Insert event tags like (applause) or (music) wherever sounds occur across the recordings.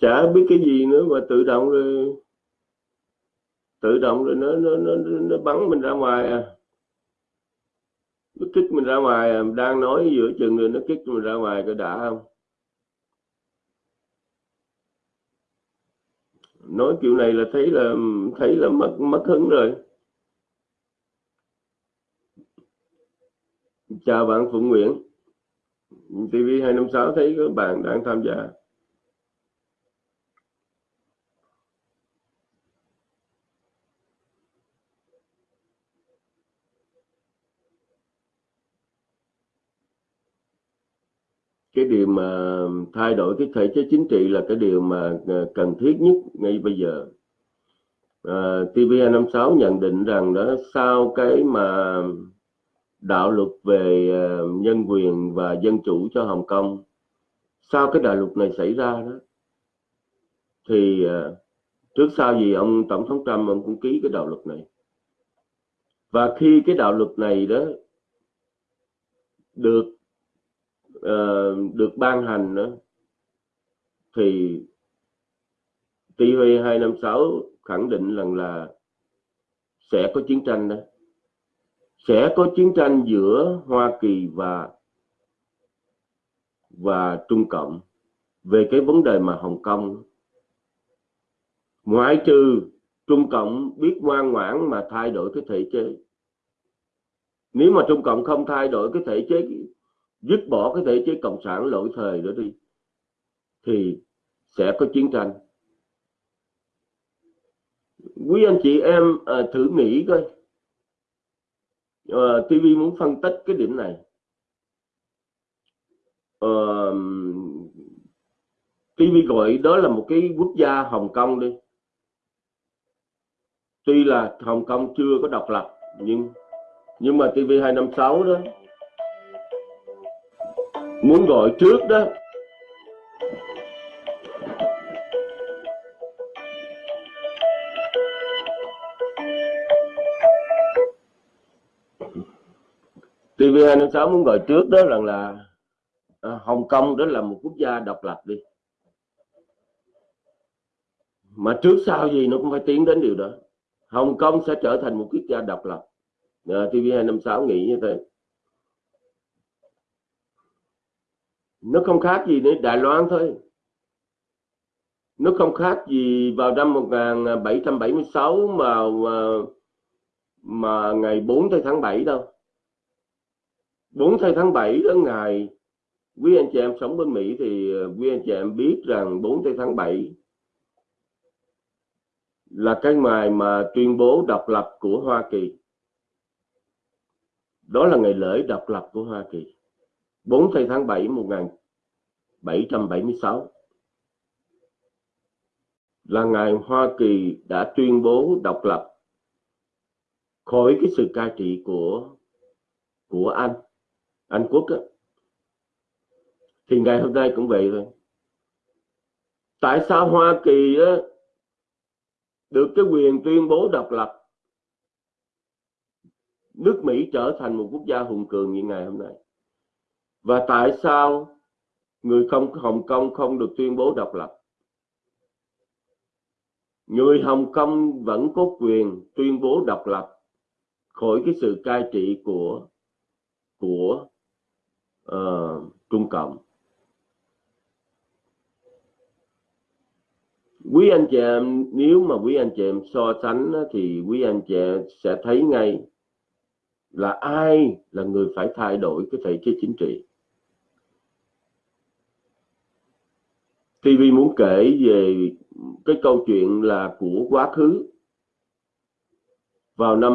chả biết cái gì nữa mà tự động rồi tự động rồi nó nó nó, nó bắn mình ra ngoài à. Nó kích mình ra ngoài à. đang nói giữa chừng rồi nó kích mình ra ngoài có đã không? Nói kiểu này là thấy là thấy là mất mất hứng rồi. Chào bạn Phụng Nguyễn. TV 256 thấy các bạn đang tham gia cái điều mà thay đổi cái thể chế chính trị là cái điều mà ờ, cần thiết nhất ngay bây giờ. Ờ, à, TVN56 nhận định rằng đó sau cái mà đạo luật về ờ, nhân quyền và dân chủ cho Hồng Kông sau cái đạo luật này xảy ra đó thì trước sau gì ông tổng thống Trump ông cũng ký cái đạo luật này. Và khi cái đạo luật này đó được uh, được ban hành đó, thì TV 256 khẳng định rằng là sẽ có chiến tranh đó. Sẽ có chiến tranh giữa Hoa Kỳ và và Trung Cộng về cái vấn đề mà Hồng Kông. Ngoại trừ Trung Cộng biết ngoan ngoãn mà thay đổi cái thể chế. Nếu mà Trung Cộng không thay đổi cái thể chế dứt bỏ cái thể chế cộng sản lỗi thời đó đi thì sẽ có chiến tranh. Quý anh chị em à, thử nghĩ coi. À, TV muốn phân tích cái điểm này. Ờ, à, TV gọi đó là một cái quốc gia Hồng Kông đi. Tuy là Hồng Kông chưa có độc lập nhưng nhưng mà TV 256 đó muốn gọi trước đó. TV256 muốn gọi trước đó rằng là à, Hồng Kông đó là một quốc gia độc lập đi. Mà trước sau gì nó cũng phải tiến đến điều đó. Hồng Kông sẽ trở thành một quốc gia độc lập. Ờ, à, TV256 nghĩ như thế. Nó không khác gì nữa Đài Loan thôi. Nó không khác gì vào năm 1776 mà mà, mà ngày 4 tháng 7 đâu. 4 tháng 7 đó ngày quý anh chị em sống bên Mỹ thì ờ, quý anh chị em biết rằng 4 tháng 7 là cái ngày mà tuyên bố độc lập của Hoa Kỳ. Đó là ngày lễ độc lập của Hoa Kỳ. 4 tháng 7 1776 là ngày Hoa Kỳ đã tuyên bố độc lập khỏi cái sự cai trị của của Anh Anh Quốc á. thì ngày hôm nay cũng vậy thôi. Tại sao Hoa Kỳ á, được cái quyền tuyên bố độc lập? Nước Mỹ trở thành một quốc gia hùng cường như ngày hôm nay và tại sao người không Hồng Kông không được tuyên bố độc lập? Người Hồng Kông vẫn có quyền tuyên bố độc lập khỏi cái sự cai trị của của uh, Trung Cộng. Quý anh chị em nếu mà quý anh chị em so sánh thì quý anh chị em sẽ thấy ngay là ai là người phải thay đổi cái thể chế chính trị. TV muốn kể về cái câu chuyện là của quá khứ vào năm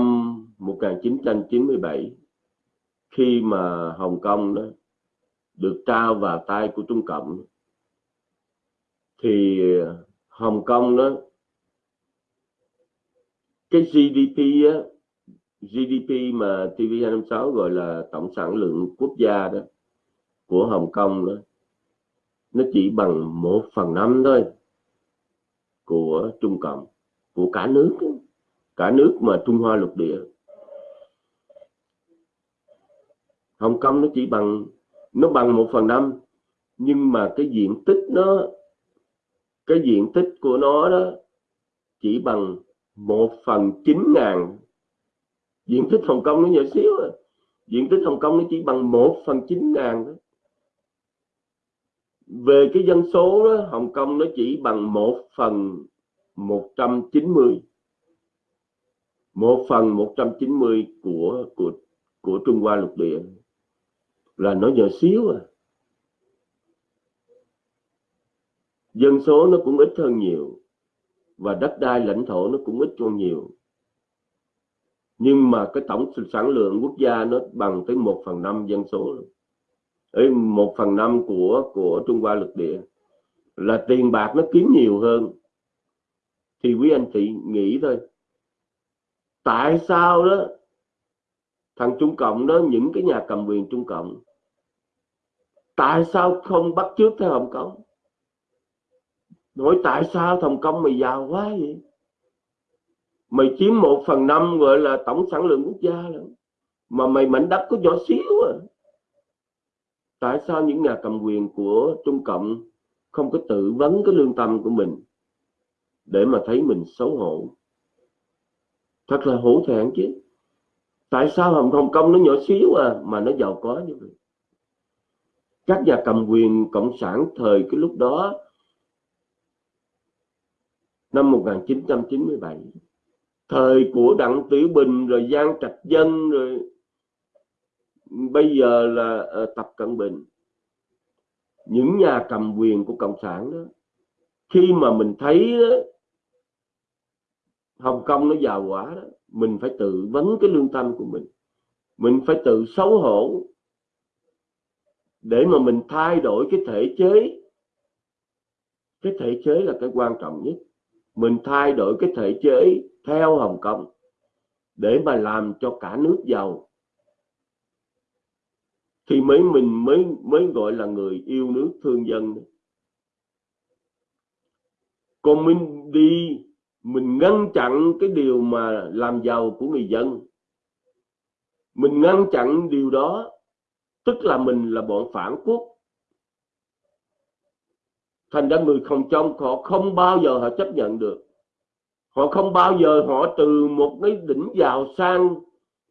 1997 khi mà Hồng Kông đó được trao vào tay của Trung Cộng. Thì ờ, Hồng Kông đó cái GDP á, GDP mà TV256 gọi là tổng sản lượng quốc gia đó của Hồng Kông đó nó chỉ bằng một phần năm thôi của Trung Cộng, của cả nước. Cả nước mà Trung Hoa lục địa. Hồng Kông nó chỉ bằng, nó bằng một phần năm, nhưng mà cái diện tích nó, cái diện tích của nó đó chỉ bằng một phần chín ngàn. Diện tích Hồng Kông nó nhỏ xíu à. diện tích Hồng Kông nó chỉ bằng một phần chín ngàn thôi về cái dân số đó, Hồng Kông nó chỉ bằng 1 phần 190 1 phần 190 của của của Trung Hoa lục địa. Là nó nhỏ xíu à. Dân số nó cũng ít hơn nhiều. Và đất đai lãnh thổ nó cũng ít hơn nhiều. Nhưng mà cái tổng sản lượng quốc gia nó bằng tới 1 phần 5 dân số luôn ấy một phần năm của của Trung Hoa lục địa là tiền bạc nó kiếm nhiều hơn. Thì quý anh chị nghĩ thôi. Tại sao đó thằng Trung Cộng đó, những cái nhà cầm quyền Trung Cộng, tại sao không bắt trước theo Hồng Kông? Nói tại sao Hồng Kông mày giàu quá vậy? Mày chiếm một phần năm gọi là tổng sản lượng quốc gia rồi. Mà mày mảnh đất có nhỏ xíu à tại sao những nhà cầm quyền của Trung Cộng không có tự vấn cái lương tâm của mình để mà thấy mình xấu hổ? Thật là hổ thẹn chứ. Tại sao Hồng Hồng Kông nó nhỏ xíu à mà nó giàu có như vậy? Các nhà cầm quyền cộng sản thời cái lúc đó, năm 1997 thời của Đặng Tiểu Bình, rồi Giang Trạch Dân, rồi bây giờ là uh, Tập Cận Bình. Những nhà cầm quyền của cộng sản đó khi mà mình thấy đó, Hồng Kông nó giàu quả đó mình phải tự vấn cái lương tâm của mình. Mình phải tự xấu hổ để mà mình thay đổi cái thể chế. Cái thể chế là cái quan trọng nhất. Mình thay đổi cái thể chế theo Hồng Kông để mà làm cho cả nước giàu thì mới mình mới mới gọi là người yêu nước thương dân. Còn mình đi, mình ngăn chặn cái điều mà làm giàu của người dân. Mình ngăn chặn điều đó, tức là mình là bọn phản quốc. Thành ra người không trong họ không bao giờ họ chấp nhận được. Họ không bao giờ họ từ một cái đỉnh giàu sang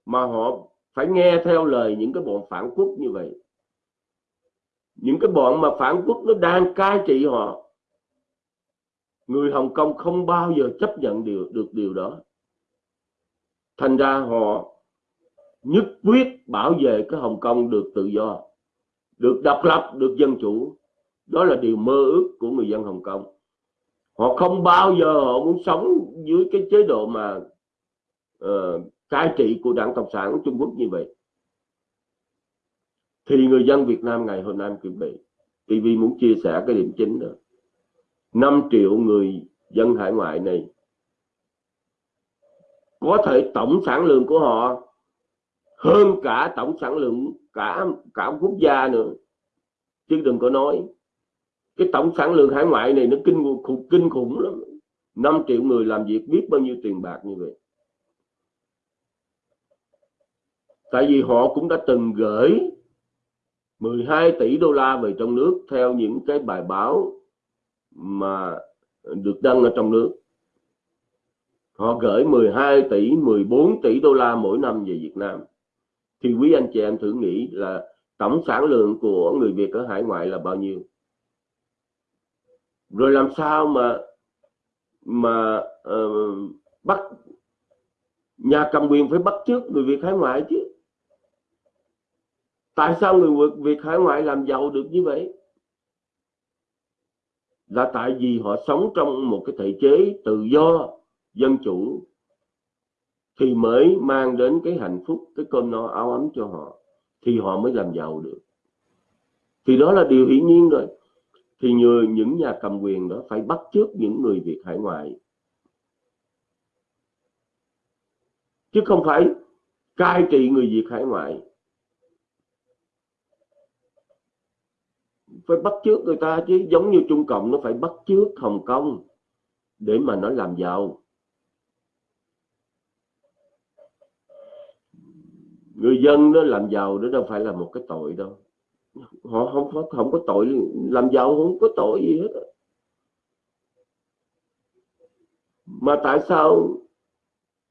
mà họ phải nghe theo lời những cái bọn phản quốc như vậy. Những cái bọn mà phản quốc nó đang cai trị họ người Hồng Kông không bao giờ chấp nhận điều, được điều đó. Thành ra họ nhất quyết bảo vệ cái Hồng Kông được tự do được độc lập được dân chủ. Đó là điều mơ ước của người dân Hồng Kông. Họ không bao giờ họ muốn sống dưới cái chế độ mà uh, cai trị của đảng cộng sản Trung Quốc như vậy. Thì người dân Việt Nam ngày hôm nay chuẩn bị. TV muốn chia sẻ cái điểm chính đó. 5 triệu người dân hải ngoại này có thể tổng sản lượng của họ hơn cả tổng sản lượng cả cả quốc gia nữa. Chứ đừng có nói cái tổng sản lượng hải ngoại này nó kinh khủng, kinh khủng lắm. 5 triệu người làm việc biết bao nhiêu tiền bạc như vậy. Tại vì họ cũng đã từng gửi 12 tỷ đô la về trong nước theo những cái bài báo mà được đăng ở trong nước. Họ gửi 12 tỷ 14 tỷ đô la mỗi năm về Việt Nam. Thì quý anh chị em thử nghĩ là tổng sản lượng của người Việt ở hải ngoại là bao nhiêu? Rồi làm sao mà mà uh, bắt nhà cầm quyền phải bắt trước người Việt hải ngoại chứ? Tại sao người Việt hải ngoại làm giàu được như vậy? Là tại vì họ sống trong một cái thể chế tự do, dân chủ, thì mới mang đến cái hạnh phúc, cái cơm no áo ấm cho họ, thì họ mới làm giàu được. Thì đó là điều hiển nhiên rồi. Thì người, những nhà cầm quyền đó phải bắt chước những người Việt hải ngoại. Chứ không phải cai trị người Việt hải ngoại. Phải bắt chước người ta chứ. Giống như Trung Cộng, nó phải bắt chước Hồng Kông để mà nó làm giàu. Người dân nó làm giàu, đó đâu phải là một cái tội đâu. Họ không có không có tội, làm giàu không có tội gì hết mà tại sao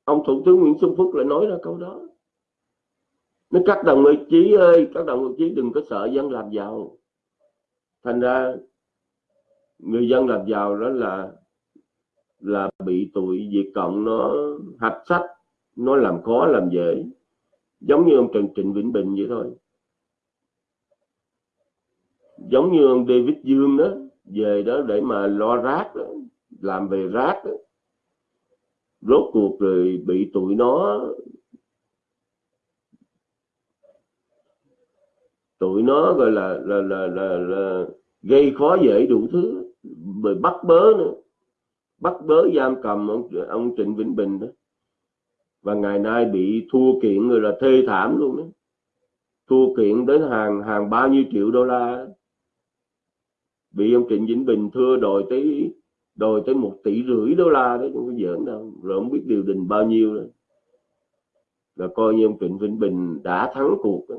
ông thủ tướng Nguyễn Xuân Phúc lại nói ra câu đó? Nó các đồng chí ơi, các đồng chí đừng có sợ dân làm giàu thành ra người dân làm giàu đó là là bị tụi Việt Cộng nó hạch sách nó làm khó làm dễ giống như ông Trần Trịnh Vĩnh Bình vậy thôi giống như ông David Dương đó về đó để mà lo rác đó, làm về rác đó. rốt cuộc rồi bị tụi nó tụi nó gọi là là là là, là gây khó dễ đủ thứ. Rồi bắt bớ nữa. Bắt bớ giam cầm ông ông Trịnh Vĩnh Bình đó. Và ngày nay bị thua kiện rồi là thê thảm luôn đó. Thua kiện đến hàng hàng bao nhiêu triệu đô la bị ông Trịnh Vĩnh Bình thưa đòi tới đòi tới một tỷ rưỡi đô la đấy không có giỡn đâu. Rồi không biết điều đình bao nhiêu đó. là coi như ông Trịnh Vĩnh Bình đã thắng cuộc đó.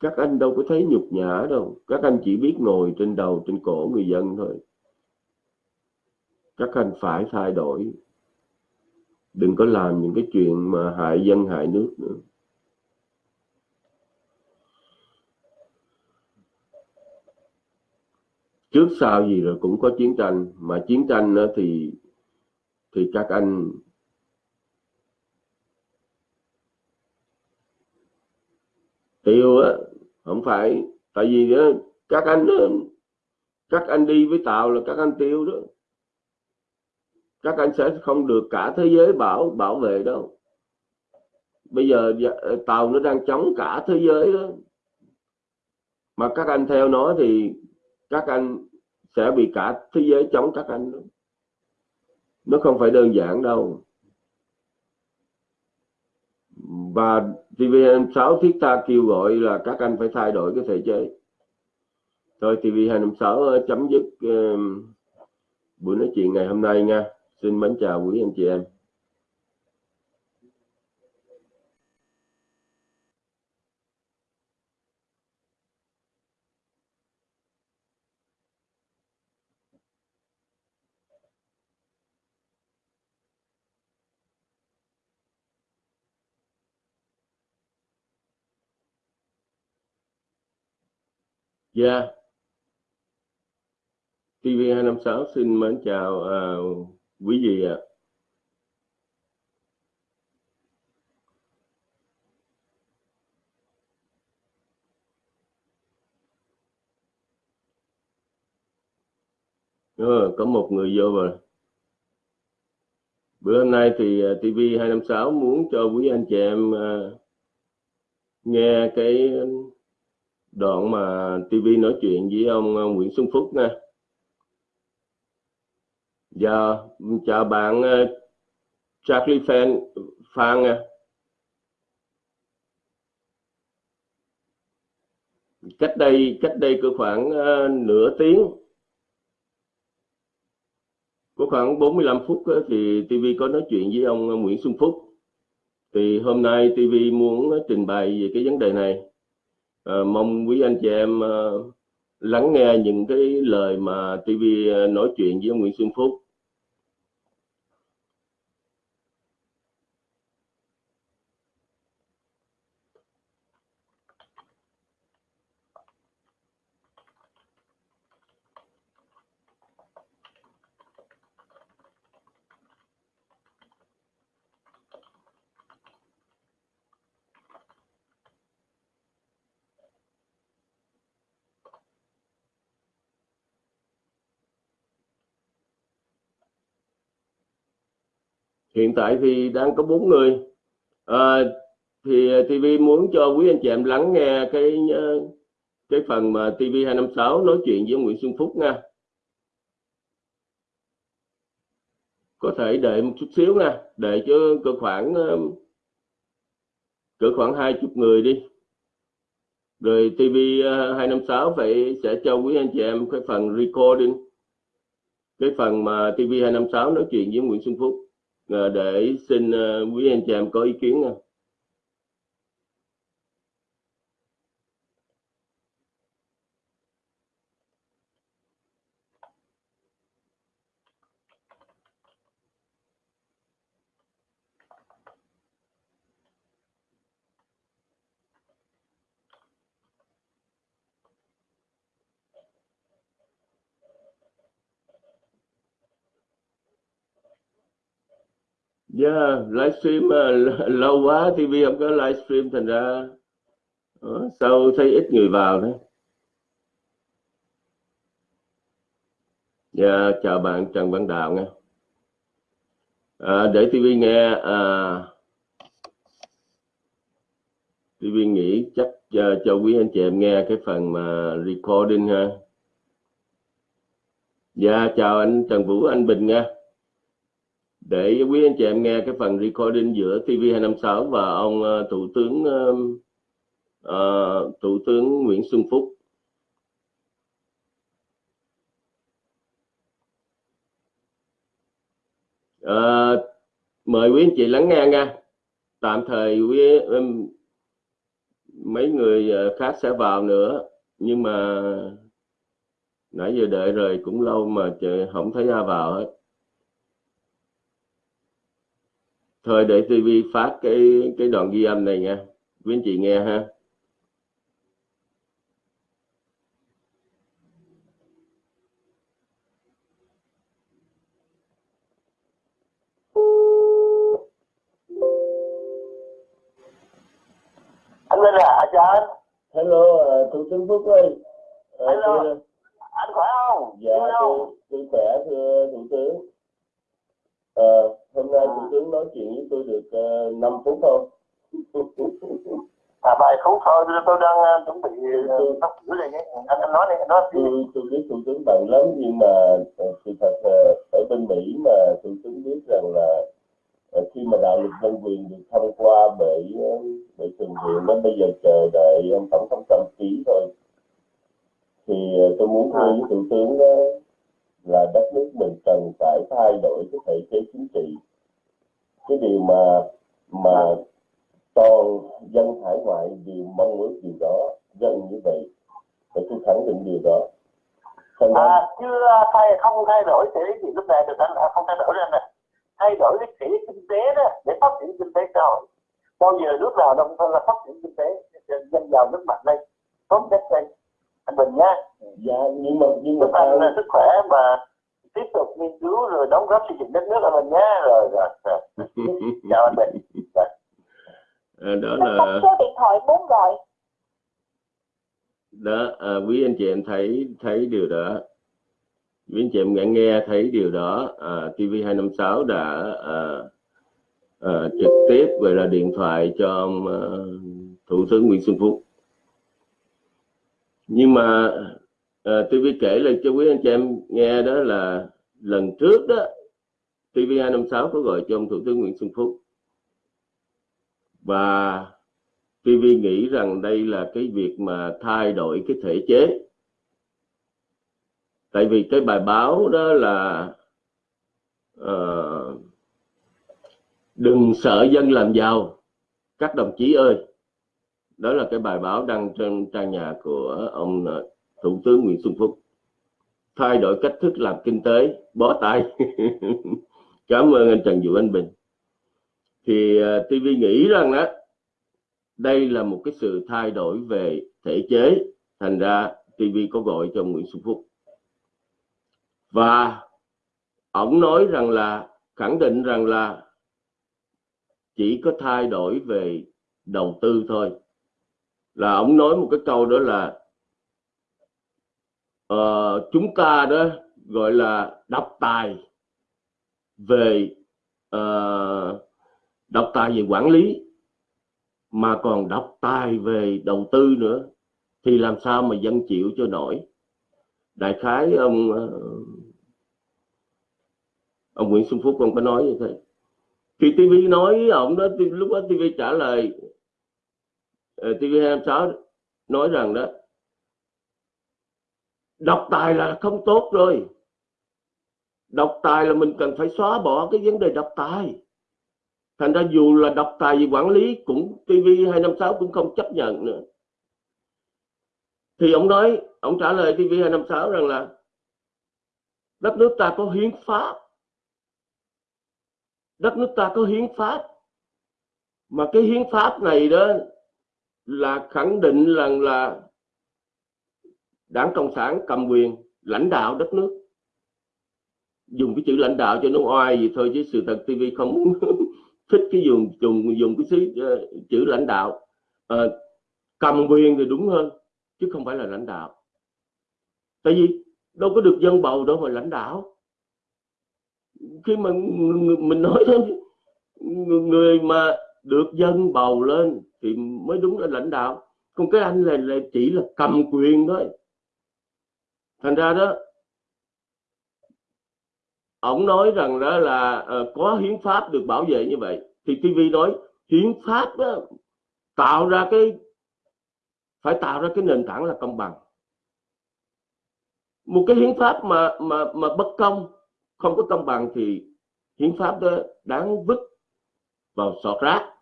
Các anh đâu có thấy nhục nhã đâu. Các anh chỉ biết ngồi trên đầu, trên cổ người dân thôi. Các anh phải thay đổi. Đừng có làm những cái chuyện mà hại dân, hại nước nữa. Trước sau gì rồi cũng có chiến tranh. Mà chiến tranh thì thì các anh tiêu á không phải. Tại vì đó, các anh các anh đi với tàu là các anh tiêu đó. Các anh sẽ không được cả thế giới bảo bảo vệ đâu. Bây giờ dạ, tàu nó đang chống cả thế giới đó. Mà các anh theo nó thì các anh sẽ bị cả thế giới chống các anh đó. nó không phải đơn giản đâu và TVN6 thiết ta kêu gọi là các anh phải thay đổi cái thể chế. Thôi TV256 ờ, chấm dứt uh, buổi nói chuyện ngày hôm nay nha. Xin mến chào quý anh chị em. Dạ. Yeah. TV256 xin mến chào à, quý vị ạ. À. Ừ, có một người vô rồi. Bữa hôm nay thì à, TV256 muốn cho quý anh chị em à, nghe cái đoạn mà TV nói chuyện với ông Nguyễn Xuân Phúc nha. Dạ, chào bạn ờ, Charlie Fan Phan nha. Cách đây cách đây có khoảng ờ, nửa tiếng có khoảng 45 phút thì TV có nói chuyện với ông ờ, Nguyễn Xuân Phúc thì hôm nay TV muốn trình bày về cái vấn đề này à, mong quý anh chị em à, lắng nghe những cái lời mà TV ờ, nói chuyện với Nguyễn Xuân Phúc. Hiện tại thì đang có bốn người. À, thì TV muốn cho quý anh chị em lắng nghe cái ờ, cái phần mà TV 256 nói chuyện với Nguyễn Xuân Phúc nha. Có thể đợi một chút xíu nha để cho cỡ khoảng ờ, cỡ khoảng hai chục người đi. Rồi TV 256 phải sẽ cho quý anh chị em cái phần recording cái phần mà TV 256 nói chuyện với Nguyễn Xuân Phúc. Ờ, để xin ờ, quý anh chị em có ý kiến ờ. Nha. Yeah, livestream ờ, lâu quá TV không có livestream thành ra đó, sao thấy ít người vào đấy. Yeah, dạ, chào bạn Trần Văn Đạo nha. À, để TV nghe à, TV nghĩ chắc cho, cho quý anh chị em nghe cái phần mà recording ha. Dạ chào anh Trần Vũ Anh Bình nha để quý anh chị em nghe cái phần recording giữa TV256 và ông uh, thủ tướng uh, thủ tướng Nguyễn Xuân Phúc. Uh, mời quý anh chị lắng nghe nha. Tạm thời quý um, mấy người khác sẽ vào nữa nhưng mà nãy giờ đợi rồi cũng lâu mà không thấy ai vào hết. Thôi để TV phát cái cái đoạn ghi âm này nha. Quý anh chị nghe ha. Anh lên à cho anh. Hello uh, thủ tướng phúc ơi. Uh, hello. tôi... anh khỏe không? dạ tôi, tôi khỏe thưa thủ tướng. Uh, hôm nay thủ tướng nói chuyện với tôi được uh, 5 phút không (laughs) à vài phút thôi tôi đang uh, chuẩn bị tóc uh, này nhé anh anh nói đi anh nói tôi tôi biết thủ tướng bận lắm nhưng mà sự thật uh, ở bên mỹ mà thủ tướng biết rằng là khi mà đạo luật nhân quyền được thông qua bởi bởi thượng viện nó bây giờ chờ đợi ông tổng thống trump ký thôi. Thì tôi muốn thưa với thủ tướng uh, là đất nước mình cần phải thay đổi cái thể chế chính trị cái điều mà mà toàn dân hải ngoại đều mong muốn điều đó dân như vậy và tôi khẳng định điều đó. Thành à, chưa thay không thay đổi thể gì lúc này được anh à, không thay đổi ra nè thay đổi cái thể kinh tế đó để phát triển kinh tế xã hội. Bao giờ nước nào đồng thời là phát triển kinh tế dân giàu nước mạnh đây tốt nhất đây anh bình nhá dạ nhưng mà nhưng mà anh là sức khỏe và tiếp tục nghiên cứu rồi đóng góp xây dựng đất nước của mình nhé rồi rồi, rồi. (laughs) chào anh bình. À, đó là số điện thoại muốn gọi đó à, quý anh chị em thấy thấy điều đó. Quý anh chị em nghe nghe thấy điều đó à, TV 256 đã à, à, trực tiếp gọi là điện thoại cho à, thủ tướng Nguyễn Xuân Phúc. Nhưng mà Ờ, à, TV kể lại cho quý anh chị em nghe đó là lần trước đó TV256 có gọi cho ông thủ tướng Nguyễn Xuân Phúc. Và TV nghĩ rằng đây là cái việc mà thay đổi cái thể chế. Tại vì cái bài báo đó là uh, đừng sợ dân làm giàu các đồng chí ơi. Đó là cái bài báo đăng trên trang nhà của ông ờ, thủ tướng Nguyễn Xuân Phúc. Thay đổi cách thức làm kinh tế bó tay. (laughs) Cảm ơn anh Trần Vũ Anh Bình. Thì à, uh, TV nghĩ rằng đó đây là một cái sự thay đổi về thể chế thành ra TV có gọi cho Nguyễn Xuân Phúc. Và ông nói rằng là khẳng định rằng là chỉ có thay đổi về đầu tư thôi. Là ông nói một cái câu đó là uh, chúng ta đó gọi là độc tài về ờ, uh, độc tài về quản lý mà còn độc tài về đầu tư nữa. Thì làm sao mà dân chịu cho nổi? Đại khái ông ờ, ông Nguyễn Xuân Phúc ông có nói như thế. Thì TV nói ông đó lúc đó TV trả lời TV26 nói rằng đó độc tài là không tốt rồi. Độc tài là mình cần phải xóa bỏ cái vấn đề độc tài. Thành ra dù là độc tài gì quản lý cũng TV 256 cũng không chấp nhận nữa. Thì ông nói, ông trả lời TV 256 rằng là đất nước ta có hiến pháp. Đất nước ta có hiến pháp. Mà cái hiến pháp này đó là khẳng định rằng là đảng cộng sản cầm quyền lãnh đạo đất nước. Dùng cái chữ lãnh đạo cho nó oai gì thôi chứ sự thật TV không (laughs) thích cái dùng dùng dùng cái chữ, uh, ờ, chữ lãnh đạo. Uh, cầm quyền thì đúng hơn chứ không phải là lãnh đạo. Tại vì đâu có được dân bầu đâu mà lãnh đạo. Khi mà mình nói thế người mà được dân bầu lên thì mới đúng là lãnh đạo. Còn cái anh này là chỉ là cầm quyền thôi thành ra đó ông nói rằng đó là uh, có hiến pháp được bảo vệ như vậy. Thì TV nói hiến pháp đó, tạo ra cái phải tạo ra cái nền tảng là công bằng. Một cái hiến pháp mà mà mà bất công không có công bằng thì hiến pháp đó đáng vứt vào sọt rác.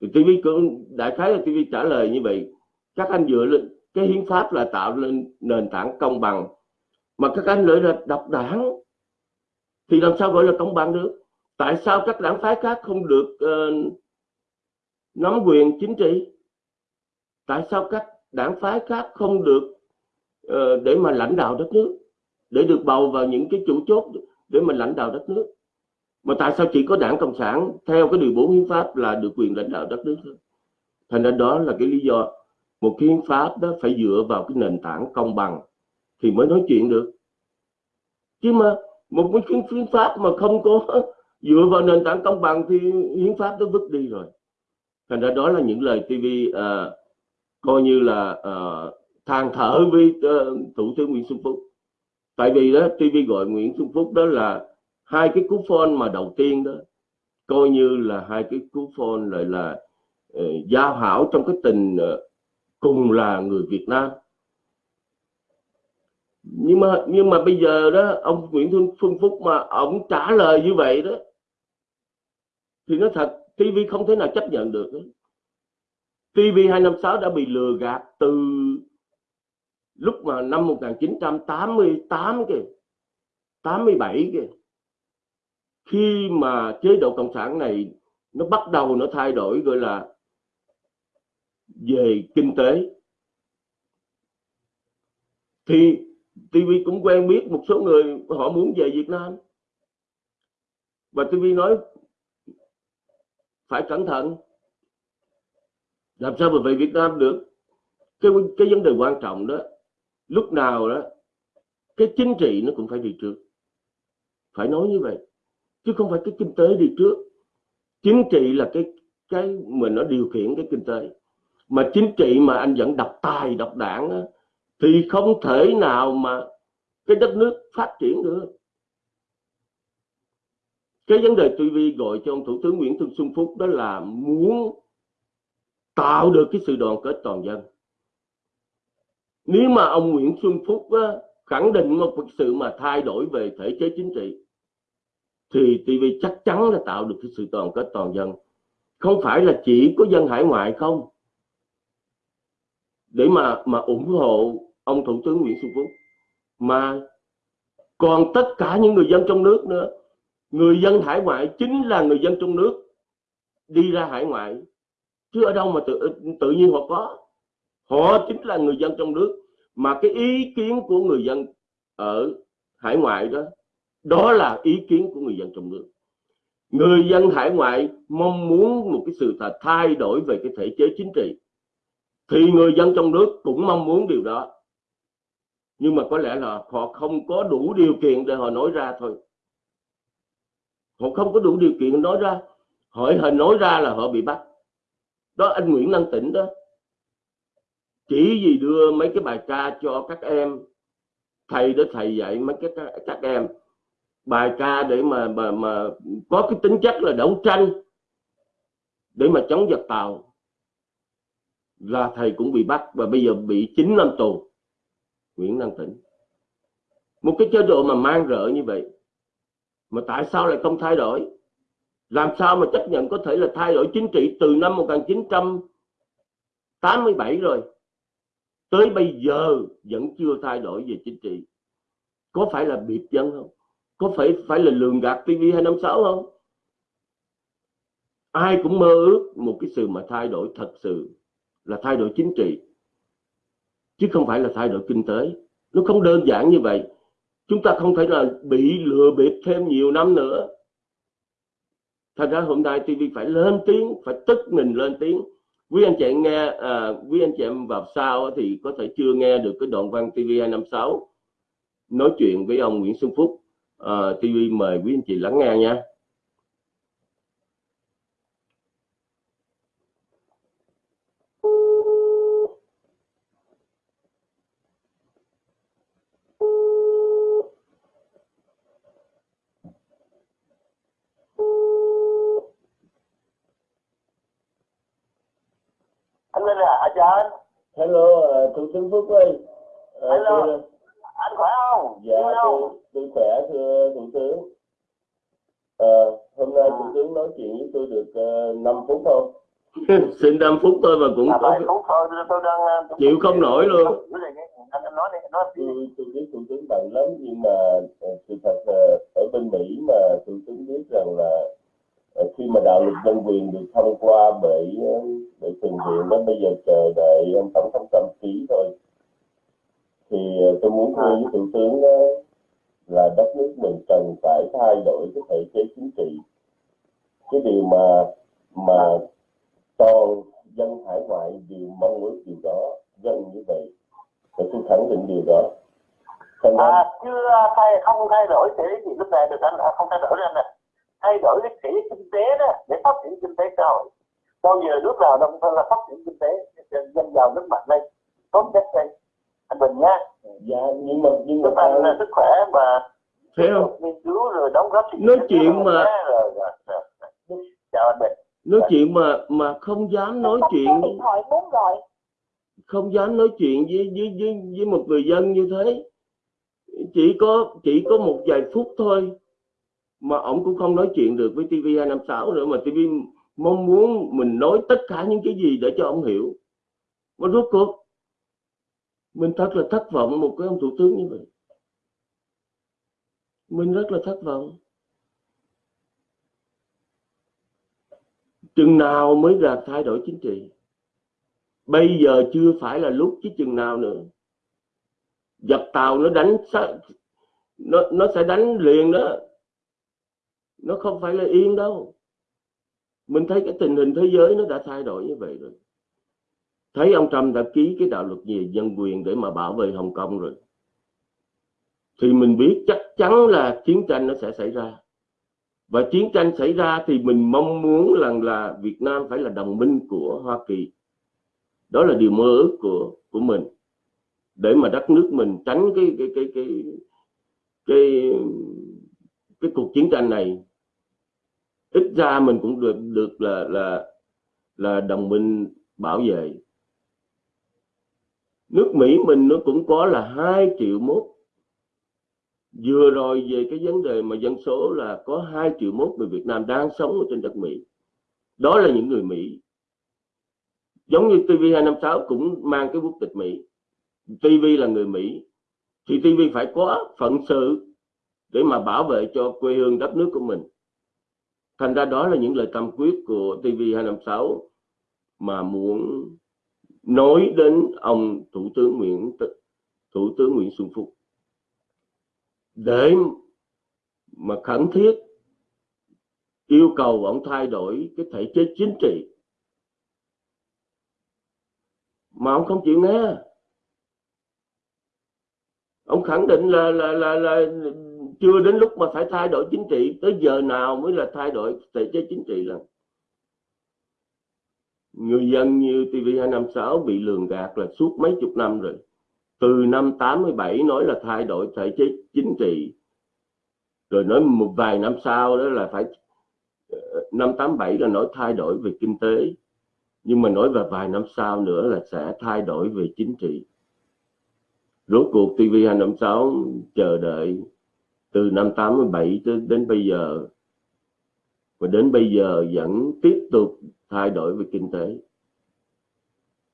Thì TV cũng đại khái là TV trả lời như vậy. Các anh dựa lên cái hiến pháp là tạo lên nền tảng công bằng mà các anh lại là độc đảng. Thì làm sao gọi là công bằng được? Tại sao các đảng phái khác không được uh, nắm quyền chính trị? Tại sao các đảng phái khác không được uh, để mà lãnh đạo đất nước để được bầu vào những cái chủ chốt để mà lãnh đạo đất nước? Mà tại sao chỉ có đảng cộng sản theo cái điều bốn hiến pháp là được quyền lãnh đạo đất nước thôi? Thành ra đó là cái lý do một cái hiến pháp đó phải dựa vào cái nền tảng công bằng thì mới nói chuyện được. Chứ mà một cái hiến pháp mà không có (laughs) dựa vào nền tảng công bằng thì hiến pháp nó vứt đi rồi. Thành ra đó là những lời TV uh, ờ, coi như là uh, than thở với uh, thủ tướng Nguyễn Xuân Phúc. Tại vì đó TV gọi Nguyễn Xuân Phúc đó là hai cái cú phone mà đầu tiên đó coi như là hai cái cú phone lại là uh, giao hảo trong cái tình uh, cùng là người Việt Nam nhưng mà nhưng mà bây giờ đó, ông Nguyễn Xuân Phúc mà ông trả lời như vậy đó, thì nó thật TV không thể nào chấp nhận được đó. TV 256 đã bị lừa gạt từ lúc mà năm 1988 kìa 87 kìa khi mà chế độ cộng sản này nó bắt đầu nó thay đổi, gọi là về kinh tế. Thì TV cũng quen biết một số người họ muốn về Việt Nam. Và TV nói, phải cẩn thận. Làm sao mà về Việt Nam được? Cái cái vấn đề quan trọng đó, lúc nào đó, cái chính trị nó cũng phải đi trước. Phải nói như vậy, chứ không phải cái kinh tế đi trước. Chính trị là cái cái mình nó điều khiển cái kinh tế mà chính trị mà anh vẫn độc tài độc đảng đó, thì không thể nào mà cái đất nước phát triển được. Cái vấn đề TV gọi cho ông thủ tướng Nguyễn Xuân Phúc đó là muốn tạo được cái sự đoàn kết toàn dân. Nếu mà ông Nguyễn Xuân Phúc á, khẳng định một cái sự mà thay đổi về thể chế chính trị thì TV chắc chắn là tạo được cái sự đoàn kết toàn dân. Không phải là chỉ có dân hải ngoại không để mà mà ủng hộ ông thủ tướng Nguyễn Xuân Phúc. Mà còn tất cả những người dân trong nước nữa. Người dân hải ngoại chính là người dân trong nước đi ra hải ngoại. Chứ ở đâu mà tự tự nhiên họ có. Họ chính là người dân trong nước. Mà cái ý kiến của người dân ở hải ngoại đó đó là ý kiến của người dân trong nước. Người dân hải ngoại mong muốn một cái sự thay đổi về cái thể chế chính trị thì người dân trong nước cũng mong muốn điều đó nhưng mà có lẽ là họ không có đủ điều kiện để họ nói ra thôi. Họ không có đủ điều kiện nói ra. Hỏi hình nói ra là họ bị bắt. Đó anh Nguyễn Năng Tĩnh đó. Chỉ gì đưa mấy cái bài ca cho các em thầy đó thầy dạy mấy cái các, các em. Bài ca để mà mà mà có cái tính chất là đấu tranh để mà chống giặc tàu là thầy cũng bị bắt và bây giờ bị 9 năm tù. Nguyễn Đăng Tĩnh. Một cái chế độ mà mang rợ như vậy, mà tại sao lại không thay đổi? Làm sao mà chấp nhận có thể là thay đổi chính trị từ năm 1987 rồi, tới bây giờ vẫn chưa thay đổi về chính trị? Có phải là biệt dân không? Có phải phải là lường gạt TV 256 không? Ai cũng mơ ước một cái sự mà thay đổi thật sự là thay đổi chính trị chứ không phải là thay đổi kinh tế. Nó không đơn giản như vậy. Chúng ta không thể là bị lừa bịp thêm nhiều năm nữa. Thành ra hôm nay TV phải lên tiếng phải tức mình lên tiếng. Quý anh chị em nghe à, quý anh chị em vào sau thì có thể chưa nghe được cái đoạn văn TV 256 nói chuyện với ông Nguyễn Xuân Phúc. À, TV mời quý anh chị lắng nghe nha anh lên là à, chào anh Hello, tướng Phúc ơi. Uh, Hello. Tôi, anh khỏe không dạ, tôi, tôi khỏe thưa thủ tướng. Ờ, hôm nay À. thủ tướng nói chuyện với tôi được uh, 5 phút không? (laughs) Xin 5 phút thôi mà cũng à, có phút thôi tôi- tôi đang ờ, tôi- chịu không nổi luôn. tôi tôi biết thủ tướng bận lắm nhưng mà ờ, sự thật ở bên Mỹ mà thủ tướng biết rằng là ờ, khi mà đạo luật nhân quyền được thông qua bởi ờ, bởi thượng viện đó bây giờ chờ đợi ông tổng thống Trump ký thôi. Thì ờ, tôi muốn thưa với thủ tướng đó là đất nước mình cần phải thay đổi cái thể chế chính trị. Cái điều mà mà toàn dân hải ngoại đều mong ước điều đó dân như vậy. Và tôi khẳng định điều đó. Thành à chưa thay không thay đổi thể gì lúc này được anh không thay đổi anh nè thay đổi cái thể kinh tế đó để phát triển kinh tế xã hội bao giờ nước nào nông thôn là phát triển kinh tế dân giàu nước mạnh lên tốt nhất đây. Anh bình nha dạ nhưng mà nhưng mà anh là sức khỏe mà thấy không? nghiên cứu rồi đóng góp Nói chuyện mà- nhé. rồi, rồi, rồi, rồi. chào anh bình. Nói chuyện mà mà không dám nói chuyện điện thoại muốn gọi không dám nói chuyện với với với, với một người dân như thế. Chỉ có chỉ có một vài phút thôi mà ông cũng không nói chuyện được với TV 256 nữa mà TV mong muốn mình nói tất cả những cái gì để cho ông hiểu. Mà rốt cuộc, mình thật là thất vọng một cái ông thủ tướng như vậy. Mình rất là thất vọng. Chừng nào mới là thay đổi chính trị? Bây giờ chưa phải là lúc chứ chừng nào nữa. Giặc tàu nó đánh nó nó sẽ đánh liền đó. Nó không phải là yên đâu mình thấy cái tình hình thế giới nó đã thay đổi như vậy rồi. Thấy ông Trump đã ký cái đạo luật về dân quyền để mà bảo vệ Hồng Kông rồi. Thì mình biết chắc chắn là chiến tranh nó sẽ xảy ra. Và chiến tranh xảy ra thì mình mong muốn rằng là Việt Nam phải là đồng minh của Hoa Kỳ. Đó là điều mơ ước của của mình. Để mà đất nước mình tránh cái cái cái cái cái cái cuộc chiến tranh này ít ra mình cũng được được là là là đồng minh bảo vệ. Nước Mỹ mình nó cũng có là 2 triệu mốt. Vừa rồi về cái vấn đề mà dân số là có 2 triệu mốt người Việt Nam đang sống ở trên đất Mỹ. Đó là những người Mỹ. Giống như TV256 cũng mang cái quốc tịch Mỹ. TV là người Mỹ. Thì TV phải có phận sự để mà bảo vệ cho quê hương đất nước của mình thành ra đó là những lời tâm quyết của TV256 mà muốn nói đến ông thủ tướng Nguyễn thủ tướng Nguyễn Xuân Phúc. Để mà khẩn thiết yêu cầu ông thay đổi cái thể chế chính trị. Mà ông không chịu nghe. Ông khẳng định là là là là chưa đến lúc mà phải thay đổi chính trị, tới giờ nào mới là thay đổi thể chế chính trị là người dân như TV256 bị lường gạt là suốt mấy chục năm rồi. Từ năm 87 nói là thay đổi thể chế chính trị, rồi nói một vài năm sau đó là phải ờ, năm 87 là nói thay đổi về kinh tế. Nhưng mà nói về vài năm sau nữa là sẽ thay đổi về chính trị. Rốt cuộc TV256 chờ đợi từ năm 87 tới đến bây giờ. Và đến bây giờ vẫn tiếp tục thay đổi về kinh tế.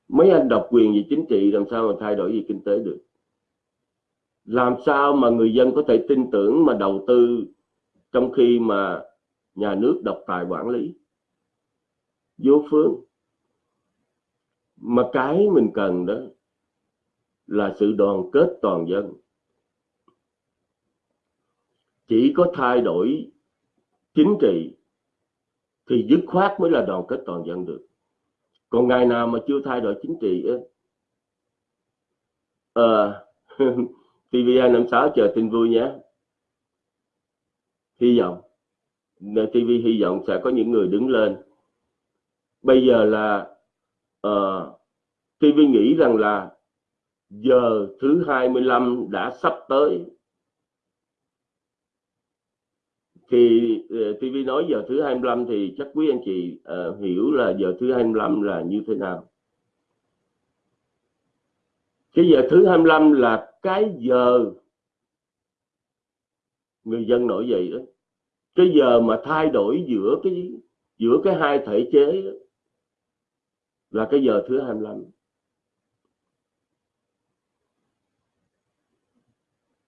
Mấy anh độc quyền về chính trị làm sao mà thay đổi về kinh tế được? Làm sao mà người dân có thể tin tưởng mà đầu tư trong khi mà nhà nước độc tài quản lý? Vô phương. Mà cái mình cần đó là sự đoàn kết toàn dân chỉ có thay đổi chính trị thì dứt khoát mới là đoàn kết toàn dân được. Còn ngày nào mà chưa thay đổi chính trị à, TVA 56 chờ tin vui nhé. Hy vọng TV hy vọng sẽ có những người đứng lên. Bây giờ là ờ, uh, TV nghĩ rằng là giờ thứ 25 đã sắp tới. Thì ờ, uh, TV nói giờ thứ 25 thì chắc quý anh chị uh, hiểu là giờ thứ 25 là như thế nào. Cái giờ thứ 25 là cái giờ người dân nổi dậy đó. Cái giờ mà thay đổi giữa cái giữa cái hai thể chế đó, là cái giờ thứ 25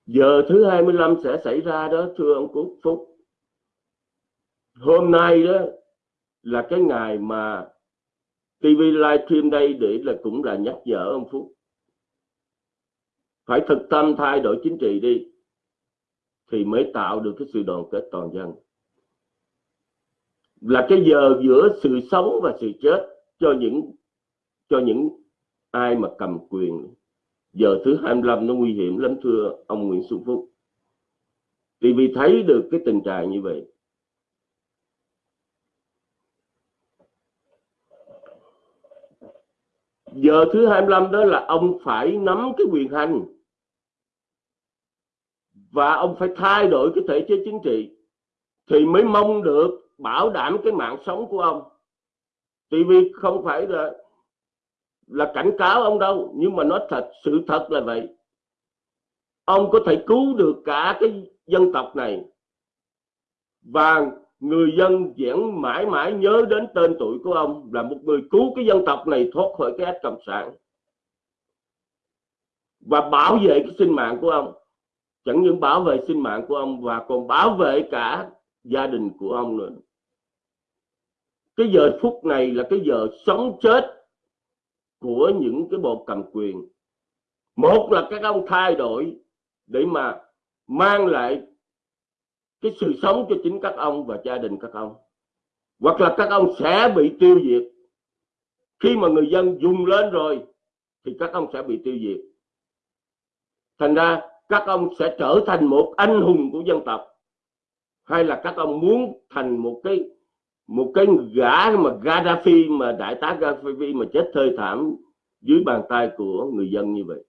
giờ thứ 25 sẽ xảy ra đó thưa ông Cúc Phúc hôm nay đó là cái ngày mà TV livestream đây để là cũng là nhắc nhở ông Phúc. Phải thực tâm thay đổi chính trị đi thì mới tạo được cái sự đoàn kết toàn dân. Là cái giờ giữa sự sống và sự chết cho những cho những ai mà cầm quyền. Giờ thứ 25 nó nguy hiểm lắm, thưa ông Nguyễn Xuân Phúc. Thì vì thấy được cái tình trạng như vậy. Giờ thứ 25 đó là ông phải nắm cái quyền hành. Và ông phải thay đổi cái thể chế chính trị thì mới mong được bảo đảm cái mạng sống của ông. Thì vì không phải là là cảnh cáo ông đâu, nhưng mà nói thật, sự thật là vậy. Ông có thể cứu được cả cái dân tộc này. Và người dân vẫn mãi mãi nhớ đến tên tuổi của ông là một người cứu cái dân tộc này thoát khỏi cái ách cộng sản. Và bảo vệ cái sinh mạng của ông. Chẳng những bảo vệ sinh mạng của ông và còn bảo vệ cả gia đình của ông nữa. Cái giờ phút này là cái giờ sống chết của những cái bộ cầm quyền. Một là các ông thay đổi để mà mang lại cái sự sống cho chính các ông và gia đình các ông. Hoặc là các ông sẽ bị tiêu diệt. Khi mà người dân dùng lên rồi, thì các ông sẽ bị tiêu diệt. Thành ra, các ông sẽ trở thành một anh hùng của dân tộc. Hay là các ông muốn thành một cái một cái gã mà Gaddafi, mà đại tá Gaddafi mà chết thê thảm dưới bàn tay của người dân như vậy.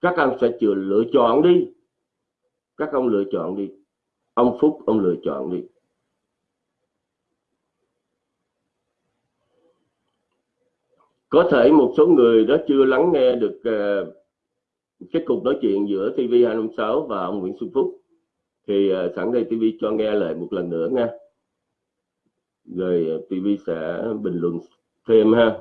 Các ông sẽ chừa, lựa chọn đi. Các ông lựa chọn đi ông Phúc ông lựa chọn đi. Có thể một số người đó chưa lắng nghe được uh, cái cuộc nói chuyện giữa TV256 và ông Nguyễn Xuân Phúc. Thì uh, sẵn đây TV cho nghe lại một lần nữa nha. Rồi ờ, TV sẽ bình luận thêm ha.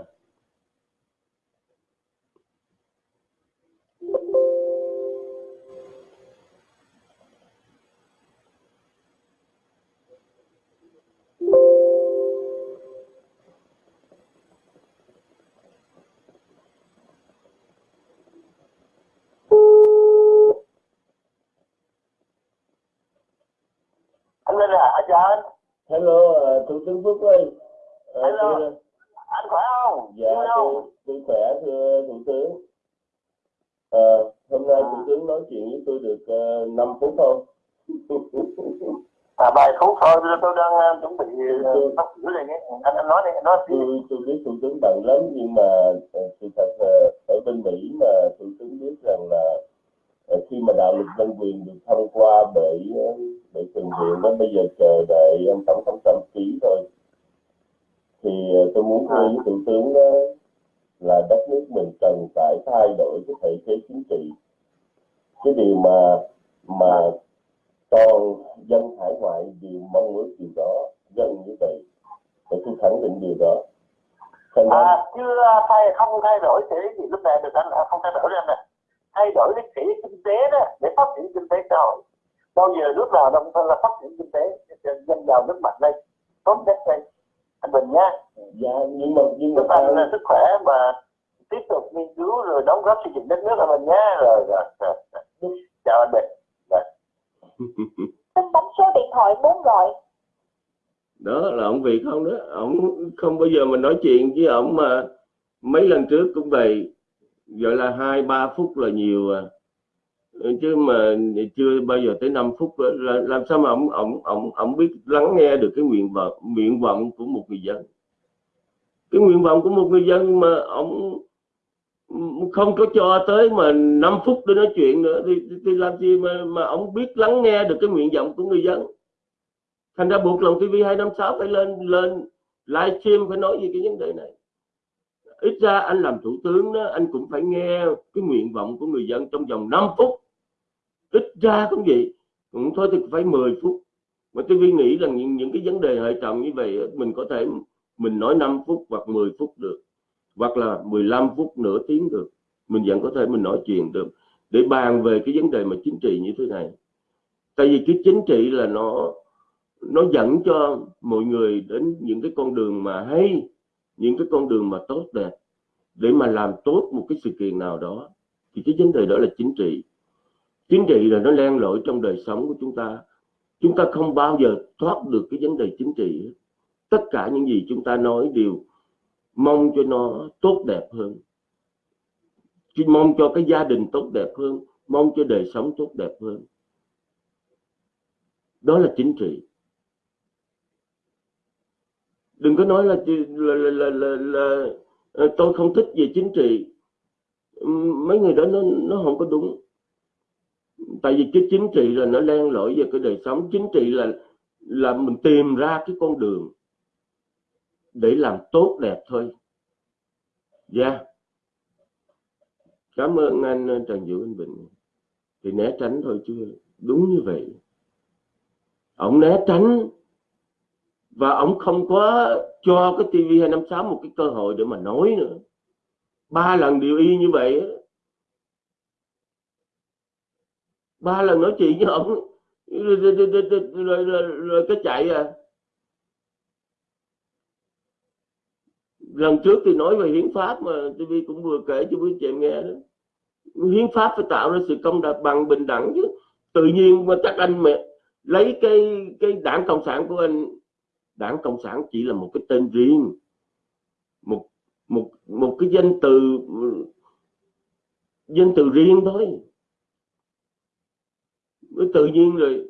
Hello uh, thủ tướng phúc ơi uh, hello. tôi... anh khỏe không? Dạ tôi, tôi khỏe thưa thủ tướng. À, hôm nay à. thủ tướng nói chuyện với tôi được uh, 5 phút không à vài phút thôi tôi đang uh, chuẩn bị sắp uh, sửa này nhé anh anh nói đi anh nói đi. Tôi, tôi biết thủ tướng bận lắm nhưng mà sự thật uh, ở bên mỹ mà thủ tướng biết rằng là khi mà đạo luật nhân quyền được thông qua bởi uh, để trình diện đó bây giờ chờ đợi ông tổng thống Trump ký thôi. Thì ờ, tôi muốn thưa với thủ tướng đó là đất nước mình cần phải thay đổi cái thể chế chính trị. Cái điều mà mà toàn dân hải ngoại đều mong muốn điều đó dân như vậy. Để tôi khẳng định điều đó. Thành à, chưa thay không thay đổi thể gì lúc này được anh không thay đổi anh nè thay đổi cái thể kinh tế đó để phát triển kinh tế xã hội. Bao giờ nước nào nông thôn là phát triển kinh tế dân giàu nước mạnh đây tốt nhất đây anh bình nha dạ nhưng mà nhưng mà anh là sức khỏe mà tiếp tục nghiên cứu rồi đóng góp xây dựng đất nước là mình nhé rồi, rồi, rồi. chào anh bình. Xin (laughs) bấm số điện thoại muốn gọi. Đó là ông Việt không đó. Ông không bao giờ mình nói chuyện với ông mà mấy lần trước cũng vậy gọi là hai ba phút là nhiều à. Ừ, chứ mà chưa bao giờ tới 5 phút nữa. là làm sao mà ông ông ông ông biết lắng nghe được cái nguyện vọng nguyện vọng của một người dân. Cái nguyện vọng của một người dân mà ông không có cho tới mà 5 phút để nói chuyện nữa thì, thì, thì làm gì mà mà ông biết lắng nghe được cái nguyện vọng của người dân? Thành ra buộc lòng TV 256 phải lên lên livestream phải nói về cái vấn đề này ít ra anh làm thủ tướng đó anh cũng phải nghe cái nguyện vọng của người dân trong vòng 5 phút. Ít ra cũng vậy cũng thôi thì phải 10 phút. Mà tôi nghĩ rằng những, những cái vấn đề hệ trọng như vậy mình có thể mình nói 5 phút hoặc 10 phút được hoặc là 15 phút nửa tiếng được. Mình vẫn có thể mình nói chuyện được. Để bàn về cái vấn đề mà chính trị như thế này. Tại vì cái chính trị là nó nó dẫn cho mọi người đến những cái con đường mà hay những cái con đường mà tốt đẹp để mà làm tốt một cái sự kiện nào đó, thì cái vấn đề đó là chính trị. Chính trị là nó len lỏi trong đời sống của chúng ta. Chúng ta không bao giờ thoát được cái vấn đề chính trị tất cả những gì chúng ta nói đều mong cho nó tốt đẹp hơn. Mong cho cái gia đình tốt đẹp hơn, mong cho đời sống tốt đẹp hơn. Đó là chính trị đừng có nói là là, là, là, là, là tôi không thích về chính trị. Mấy người đó nó nó không có đúng. Tại vì cái chính trị là nó len lỏi về cái đời sống. Chính trị là là mình tìm ra cái con đường để làm tốt đẹp thôi. Dạ. Yeah. cảm ơn anh ờ, Trần Vũ Anh Bình. Thì né tránh thôi chứ đúng như vậy. Ông né tránh và ông không có cho cái TV 256 một cái cơ hội để mà nói nữa. Ba lần điều y như vậy ba lần nói chuyện với ông rồi, rồi, rồi, rồi, rồi, rồi, cái chạy à. Lần trước thì nói về hiến pháp mà TV cũng vừa kể cho quý chị em nghe đó. Hiến pháp phải tạo ra sự công bằng bình đẳng chứ. Tự nhiên mà chắc anh mẹ lấy cái cái đảng cộng sản của anh đảng cộng sản chỉ là một cái tên riêng, một một một cái danh từ danh từ riêng thôi. Tự nhiên rồi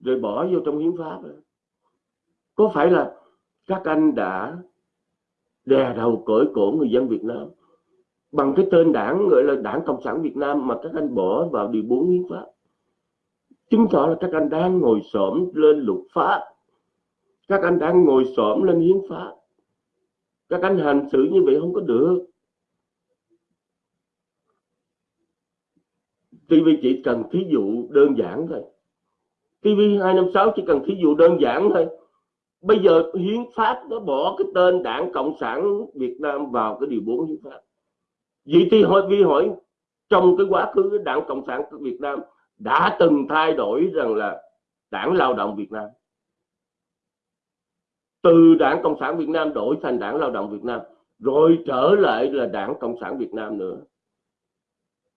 rồi bỏ vô trong hiến pháp có phải là các anh đã đè đầu cởi cổ người dân Việt Nam bằng cái tên đảng, gọi là đảng cộng sản Việt Nam mà các anh bỏ vào điều 4 hiến pháp? Chứng tỏ là các anh đang ngồi xổm lên luật pháp các anh đang ngồi xổm lên hiến pháp. Các anh hành xử như vậy không có được. TV chỉ cần thí dụ đơn giản thôi. TV 256 chỉ cần thí dụ đơn giản thôi. Bây giờ hiến pháp nó bỏ cái tên đảng cộng sản Việt Nam vào cái điều 4 hiến pháp. Vậy thì hỏi vi hỏi, trong cái quá khứ đảng cộng sản Việt Nam đã từng thay đổi rằng là đảng lao động Việt Nam từ đảng cộng sản Việt Nam đổi thành đảng lao động Việt Nam, rồi trở lại là đảng cộng sản Việt Nam nữa.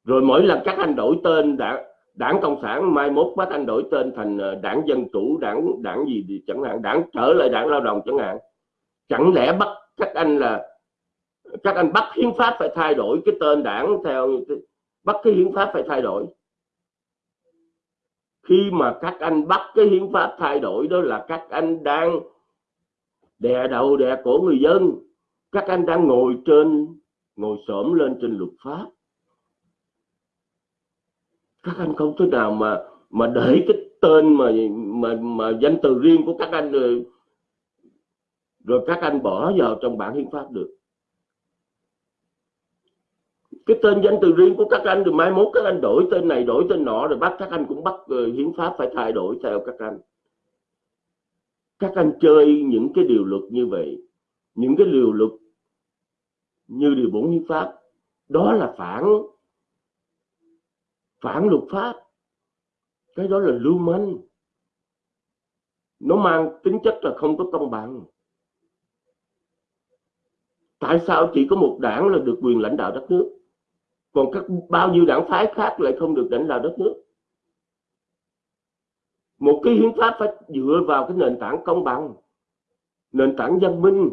Rồi mỗi lần các anh đổi tên đảng đảng cộng sản, mai mốt bắt anh đổi tên thành ờ, đảng dân chủ, đảng đảng gì thì chẳng hạn, đảng trở lại đảng lao động chẳng hạn. Chẳng lẽ bắt các anh là, các anh bắt hiến pháp phải thay đổi cái tên đảng theo bắt cái hiến pháp phải thay đổi? Khi mà các anh bắt cái hiến pháp thay đổi đó là các anh đang đè đầu đè cổ người dân. Các anh đang ngồi trên ngồi xổm lên trên luật pháp. Các anh không thể nào mà mà để cái tên mà mà mà danh từ riêng của các anh rồi rồi các anh bỏ vào trong bản hiến pháp được. Cái tên danh từ riêng của các anh rồi mai mốt các anh đổi tên này đổi tên nọ rồi bắt các anh cũng bắt uh, hiến pháp phải thay đổi theo các anh các anh chơi những cái điều luật như vậy, những cái điều luật như điều bốn hiến pháp, đó là phản phản luật pháp. Cái đó là lưu manh. Nó mang tính chất là không có công bằng. Tại sao chỉ có một đảng là được quyền lãnh đạo đất nước, còn các bao nhiêu đảng phái khác lại không được lãnh đạo đất nước? Một cái hiến pháp phải dựa vào cái nền tảng công bằng, nền tảng văn minh.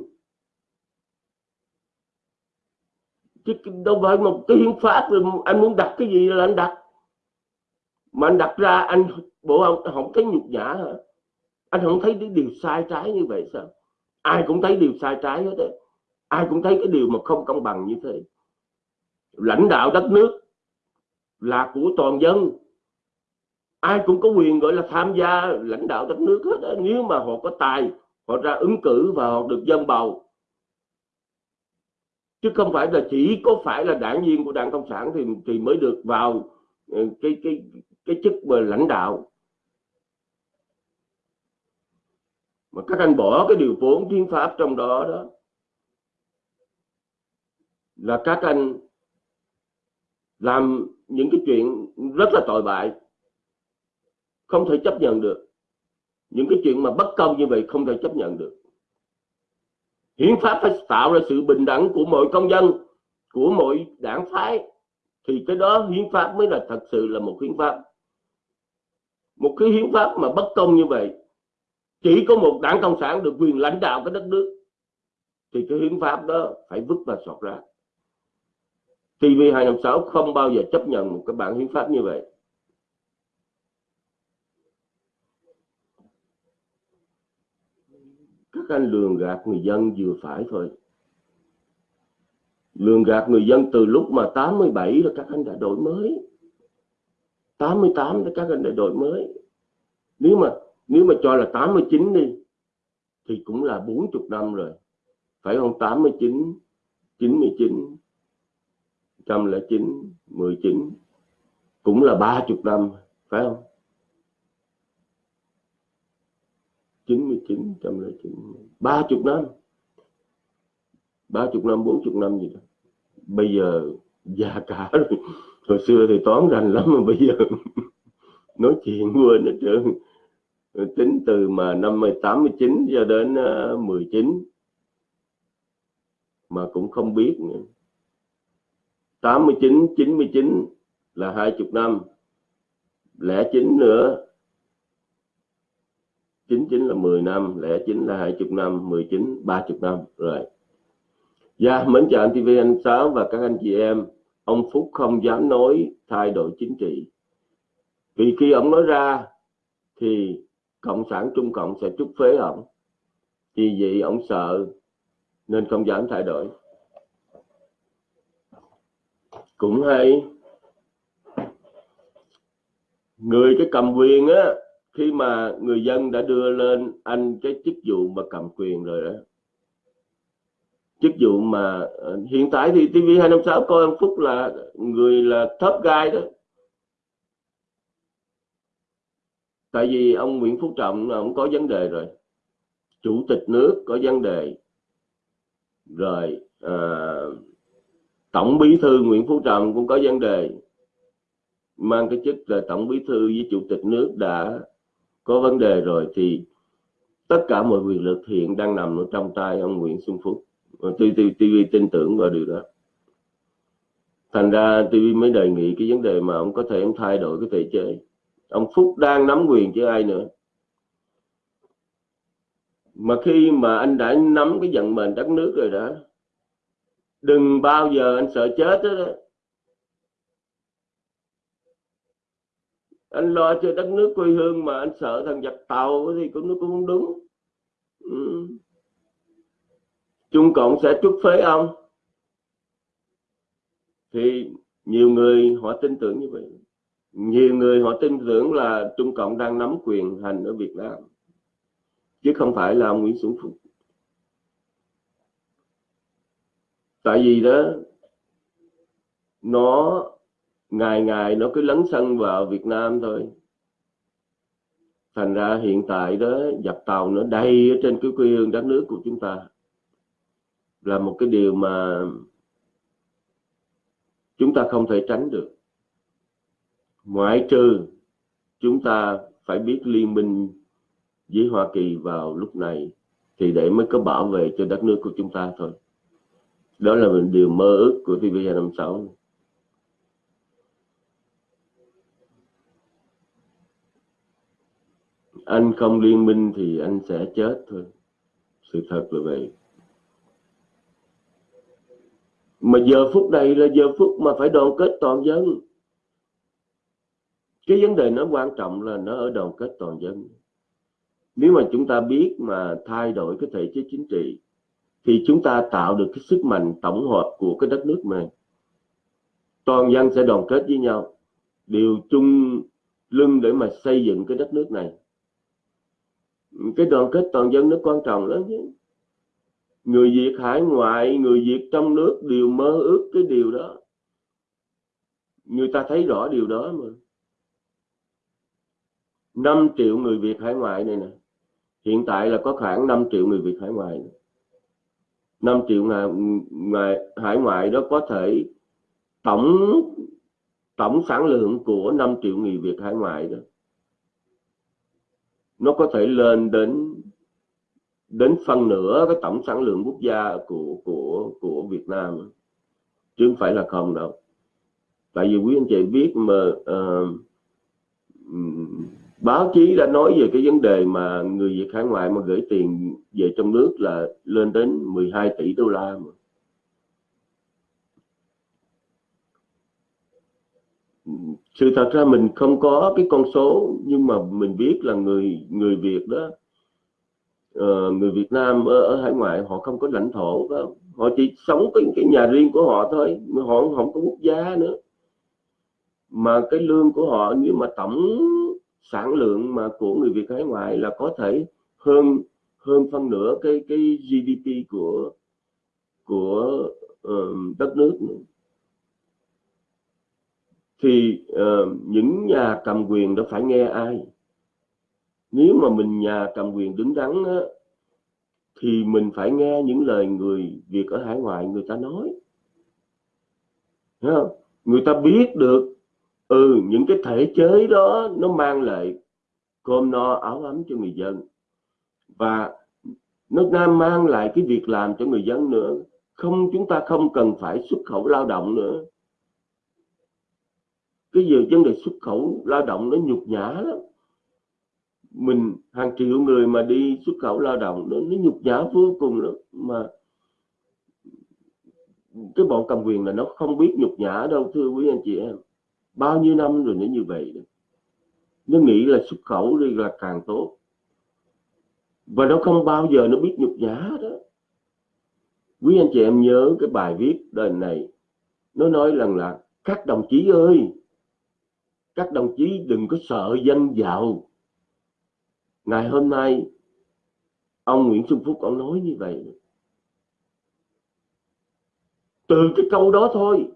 Chứ đâu phải một cái hiến pháp rồi anh muốn đặt cái gì là anh đặt. Mà anh đặt ra, anh bộ ông không thấy nhục nhã hả? Anh không thấy cái điều sai trái như vậy sao? Ai cũng thấy điều sai trái hết đấy ai cũng thấy cái điều mà không công bằng như thế. Lãnh đạo đất nước là của toàn dân ai cũng có quyền, gọi là, tham gia lãnh đạo đất nước hết đó. nếu mà họ có tài, họ ra ứng cử và họ được dân bầu chứ không phải là chỉ có phải là đảng viên của đảng cộng sản thì thì mới được vào ờ, cái cái cái chức mà lãnh đạo mà các anh bỏ cái điều vốn hiến pháp trong đó đó, là các anh làm những cái chuyện rất là tội bại không thể chấp nhận được. Những cái chuyện mà bất công như vậy không thể chấp nhận được. Hiến pháp phải tạo ra sự bình đẳng của mọi công dân, của mọi đảng phái. Thì cái đó hiến pháp mới là thật sự là một hiến pháp. Một cái hiến pháp mà bất công như vậy, chỉ có một đảng cộng sản được quyền lãnh đạo cái đất nước, thì cái hiến pháp đó phải vứt và sọt ra. TV 256 không bao giờ chấp nhận một cái bản hiến pháp như vậy. Các anh lường gạt người dân vừa phải thôi. Lường gạt người dân từ lúc mà 87 là các anh đã đổi mới. 88 là các anh đã đổi mới. Nếu mà nếu mà cho là 89 đi, thì cũng là 40 năm rồi. Phải không? 89 99 109 19 cũng là 30 năm, phải không? 99 109 30 năm. 30 năm 40 năm gì đó. Bây giờ già cả rồi. Hồi xưa thì toán rành lắm mà bây giờ (laughs) nói chuyện quên hết trơn. Tính từ mà năm 89 cho đến ờ, 19 chín mà cũng không biết nữa. 89 99 là 20 năm. Lẻ chín nữa 99 là 10 năm lẻ chín là 20 năm 19 30 năm rồi Dạ, yeah, mến chào anh TV anh Sáu và các anh chị em. Ông Phúc không dám nói thay đổi chính trị. Vì khi ông nói ra thì Cộng sản Trung Cộng sẽ trút phế ông. Vì vậy ông sợ nên không dám thay đổi. Cũng hay. Người cái cầm quyền á, khi mà người dân đã đưa lên anh cái chức vụ mà cầm quyền rồi đó chức vụ mà ờ, hiện tại thì TV 256 coi ông Phúc là người là top guy đó. Tại vì ông Nguyễn Phú Trọng là ông có vấn đề rồi chủ tịch nước có vấn đề rồi à, tổng bí thư Nguyễn Phú Trọng cũng có vấn đề mang cái chức là tổng bí thư với chủ tịch nước đã có vấn đề rồi thì tất cả mọi quyền lực hiện đang nằm ở trong tay ông Nguyễn Xuân Phúc. Ờ, TV, TV tin tưởng vào điều đó. Thành ra TV mới đề nghị cái vấn đề mà ông có thể ông thay đổi cái thể chế. Ông Phúc đang nắm quyền chứ ai nữa. Mà khi mà anh đã nắm cái vận mệnh đất nước rồi đó đừng bao giờ anh sợ chết đó, đó. Anh lo cho đất nước quê hương mà anh sợ thằng giặc tàu thì cũng nó cũng không đúng. Ừ. Trung Cộng sẽ trút phế ông. Thì nhiều người họ tin tưởng như vậy. Nhiều người họ tin tưởng là Trung Cộng đang nắm quyền hành ở Việt Nam. Chứ không phải là ông Nguyễn Xuân Phúc. Tại vì đó, nó ngày ngày nó cứ lấn sân vào Việt Nam thôi. Thành ra hiện tại đó, dập tàu nó đầy ở trên cái quê hương đất nước của chúng ta. Là một cái điều mà chúng ta không thể tránh được. Ngoại trừ chúng ta phải biết liên minh với Hoa Kỳ vào lúc này thì để mới có bảo vệ cho đất nước của chúng ta thôi. Đó là một điều mơ ước của TV256 anh không liên minh thì anh sẽ chết thôi. Sự thật là vậy. Mà giờ phút này là giờ phút mà phải đoàn kết toàn dân. Cái vấn đề nó quan trọng là nó ở đoàn kết toàn dân. Nếu mà chúng ta biết mà thay đổi cái thể chế chính trị, thì chúng ta tạo được cái sức mạnh tổng hợp của cái đất nước này toàn dân sẽ đoàn kết với nhau. Đều chung lưng để mà xây dựng cái đất nước này cái đoàn kết toàn dân nó quan trọng lắm chứ. Người Việt hải ngoại người Việt trong nước đều mơ ước cái điều đó. Người ta thấy rõ điều đó mà. 5 triệu người Việt hải ngoại này nè. Hiện tại là có khoảng 5 triệu người Việt hải ngoại 5 triệu ngày, ngày hải ngoại đó có thể tổng tổng sản lượng của 5 triệu người Việt hải ngoại đó nó có thể lên đến đến phân nửa cái tổng sản lượng quốc gia của của của Việt Nam chứ không phải là không đâu tại vì quý anh chị biết mà uh, báo chí đã nói về cái vấn đề mà người Việt hải ngoại mà gửi tiền về trong nước là lên đến 12 tỷ đô la mà. Sự thật ra mình không có cái con số nhưng mà mình biết là người người Việt đó uh, người Việt Nam ở, ở hải ngoại họ không có lãnh thổ đó. họ chỉ sống cái cái nhà riêng của họ thôi họ không có quốc gia nữa mà cái lương của họ nếu mà tổng sản lượng mà của người Việt hải ngoại là có thể hơn hơn phân nửa cái cái GDP của của uh, đất nước nữa thì uh, những nhà cầm quyền đã phải nghe ai? Nếu mà mình nhà cầm quyền đứng đắn á, thì mình phải nghe những lời người Việt ở hải ngoại người ta nói. Thấy không? người ta biết được ừ những cái thể chế đó nó mang lại cơm no áo ấm cho người dân. Và nước mang lại cái việc làm cho người dân nữa. Không chúng ta không cần phải xuất khẩu lao động nữa cái giờ vấn đề xuất khẩu lao động nó nhục nhã lắm. Mình hàng triệu người mà đi xuất khẩu lao động nó, nó nhục nhã vô cùng lắm. Mà cái bọn cầm quyền là nó không biết nhục nhã đâu thưa quý anh chị em. Bao nhiêu năm rồi nó như vậy đó. nó nghĩ là xuất khẩu đi là càng tốt. Và nó không bao giờ nó biết nhục nhã đó. Quý anh chị em nhớ cái bài viết đời này. Nó nói rằng là các đồng chí ơi các đồng chí đừng có sợ danh giàu ngày hôm nay ông Nguyễn Xuân Phúc ông nói như vậy. Từ cái câu đó thôi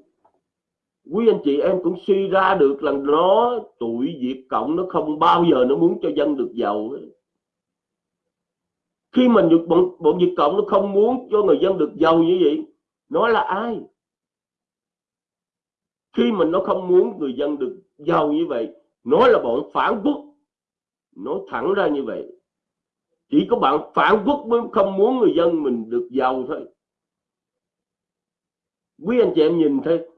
quý anh chị em cũng suy ra được là nó tụi Việt Cộng nó không bao giờ nó muốn cho dân được giàu khi mà bọn, bọn Việt Cộng nó không muốn cho người dân được giàu như vậy nó là ai? Khi mà nó không muốn người dân được giàu như vậy, nói là bọn phản quốc. Nói thẳng ra như vậy, chỉ có bạn phản quốc mới không muốn người dân mình được giàu thôi. Quý anh chị em nhìn thấy,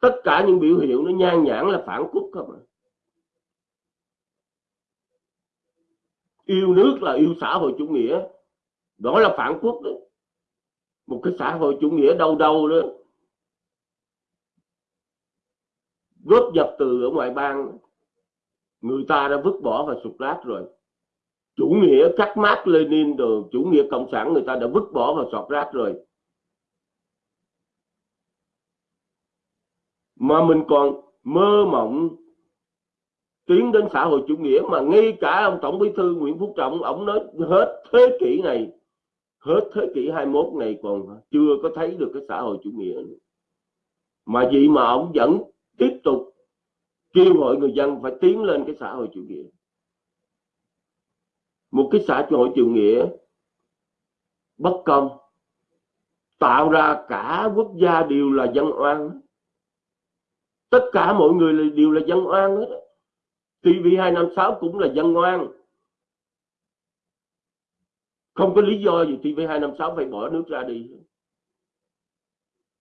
tất cả những biểu hiện nó nhan nhản là phản quốc không à. yêu nước là yêu xã hội chủ nghĩa, đó là phản quốc đó một cái xã hội chủ nghĩa đâu đâu đó. Góp dập từ ở ngoại bang, người ta đã vứt bỏ và sụp lát rồi chủ nghĩa cắt mát Lenin rồi chủ nghĩa cộng sản người ta đã vứt bỏ và sọt rác rồi mà mình còn mơ mộng tiến đến xã hội chủ nghĩa mà ngay cả ông tổng bí thư Nguyễn Phú Trọng, ông nói hết thế kỷ này, hết thế kỷ 21 này còn chưa có thấy được cái xã hội chủ nghĩa nữa. mà vậy mà ông vẫn tiếp tục kêu gọi người dân phải tiến lên cái xã hội chủ nghĩa. Một cái xã hội chủ nghĩa bất công, tạo ra cả quốc gia đều là dân oan. Tất cả mọi người đều là dân oan hết TV256 cũng là dân oan. Không có lý do gì TV256 phải bỏ nước ra đi.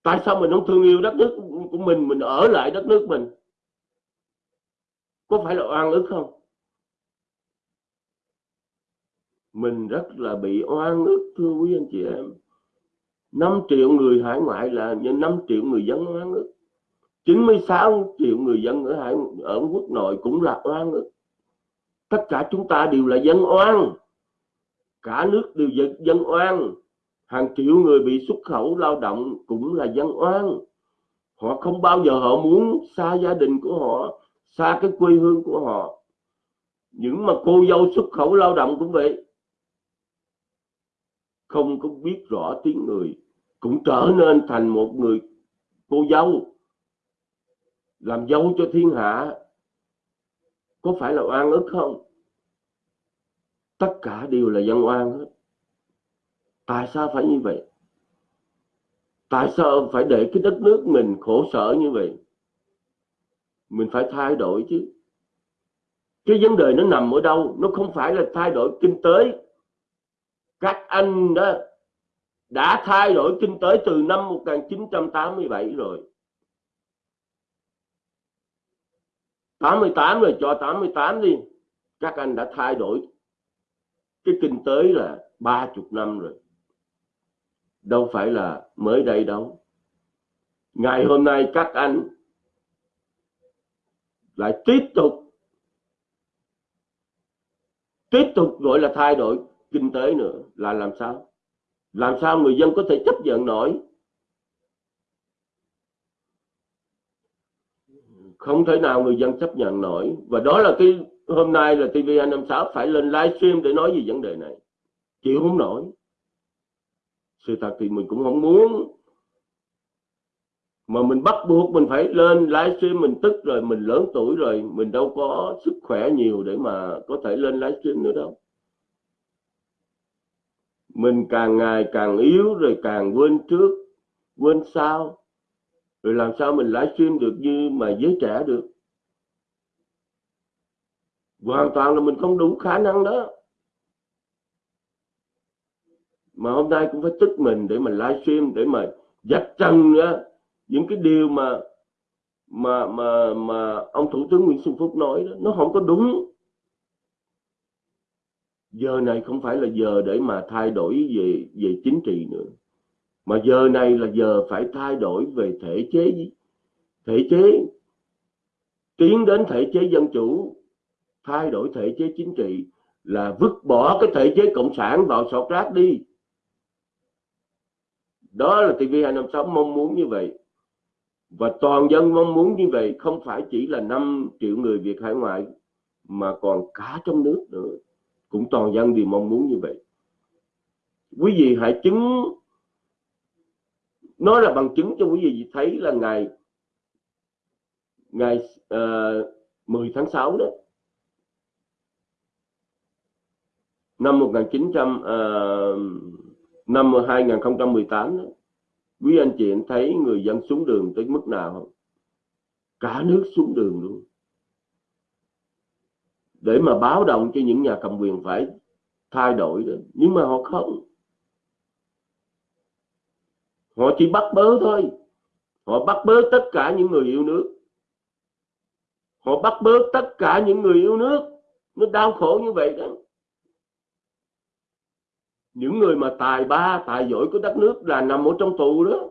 Tại sao mình không thương yêu đất nước mình mình ở lại đất nước mình. Có phải là oan ức không? Mình rất là bị oan ức thưa quý anh chị em. 5 triệu người hải ngoại là như 5 triệu người dân oan ức. 96 triệu người dân ở hải ở quốc nội cũng là oan ức. Tất cả chúng ta đều là dân oan. Cả nước đều dân, dân oan. Hàng triệu người bị xuất khẩu lao động cũng là dân oan họ không bao giờ họ muốn xa gia đình của họ, xa cái quê hương của họ. Những mà cô dâu xuất khẩu lao động cũng vậy. Không có biết rõ tiếng người, cũng trở nên thành một người cô dâu. Làm dâu cho thiên hạ, có phải là oan ức không? Tất cả đều là dân oan hết. Tại sao phải như vậy? Tại sao phải để cái đất nước mình khổ sở như vậy? Mình phải thay đổi chứ. Cái vấn đề nó nằm ở đâu? Nó không phải là thay đổi kinh tế. Các anh đó đã thay đổi kinh tế từ năm 1987 rồi. 88 rồi, cho 88 đi. Các anh đã thay đổi. Cái kinh tế là 30 năm rồi đâu phải là mới đây đâu. Ngày hôm nay các anh lại tiếp tục tiếp tục gọi là thay đổi kinh tế nữa. Là làm sao? Làm sao người dân có thể chấp nhận nổi? Không thể nào người dân chấp nhận nổi. Và đó là cái hôm nay là TV256 phải lên livestream để nói về vấn đề này. Chịu không nổi sự thật thì mình cũng không muốn. Mà mình bắt buộc mình phải lên livestream, mình tức rồi, mình lớn tuổi rồi, mình đâu có sức khỏe nhiều để mà có thể lên livestream nữa đâu. Mình càng ngày càng yếu rồi càng quên trước, quên sau. Rồi làm sao mình livestream được như mà giới trẻ được? Hoàn toàn là mình không đủ khả năng đó mà hôm nay cũng phải tức mình để mà livestream, để mà dạch trần nữa. Những cái điều mà mà mà mà ông thủ tướng Nguyễn Xuân Phúc nói đó, nó không có đúng. Giờ này không phải là giờ để mà thay đổi về về chính trị nữa. Mà giờ này là giờ phải thay đổi về thể chế thể chế, tiến đến thể chế dân chủ, thay đổi thể chế chính trị là vứt bỏ cái thể chế cộng sản vào sọt rác đi đó là TV256 mong muốn như vậy. Và toàn dân mong muốn như vậy không phải chỉ là 5 triệu người Việt hải ngoại mà còn cả trong nước nữa. Cũng toàn dân đều mong muốn như vậy. Quý vị hãy chứng nói là bằng chứng cho quý vị thấy là ngày ngày ờ, uh, 10 tháng 6 đó. Năm 1900 uh, năm 2018 đó, quý anh chị anh thấy người dân xuống đường tới mức nào không? Cả nước xuống đường luôn. Để mà báo động cho những nhà cầm quyền phải thay đổi đó. Nhưng mà họ không. Họ chỉ bắt bớ thôi. Họ bắt bớ tất cả những người yêu nước. Họ bắt bớ tất cả những người yêu nước. Nó đau khổ như vậy đó những người mà tài ba, tài giỏi của đất nước là nằm ở trong tù đó.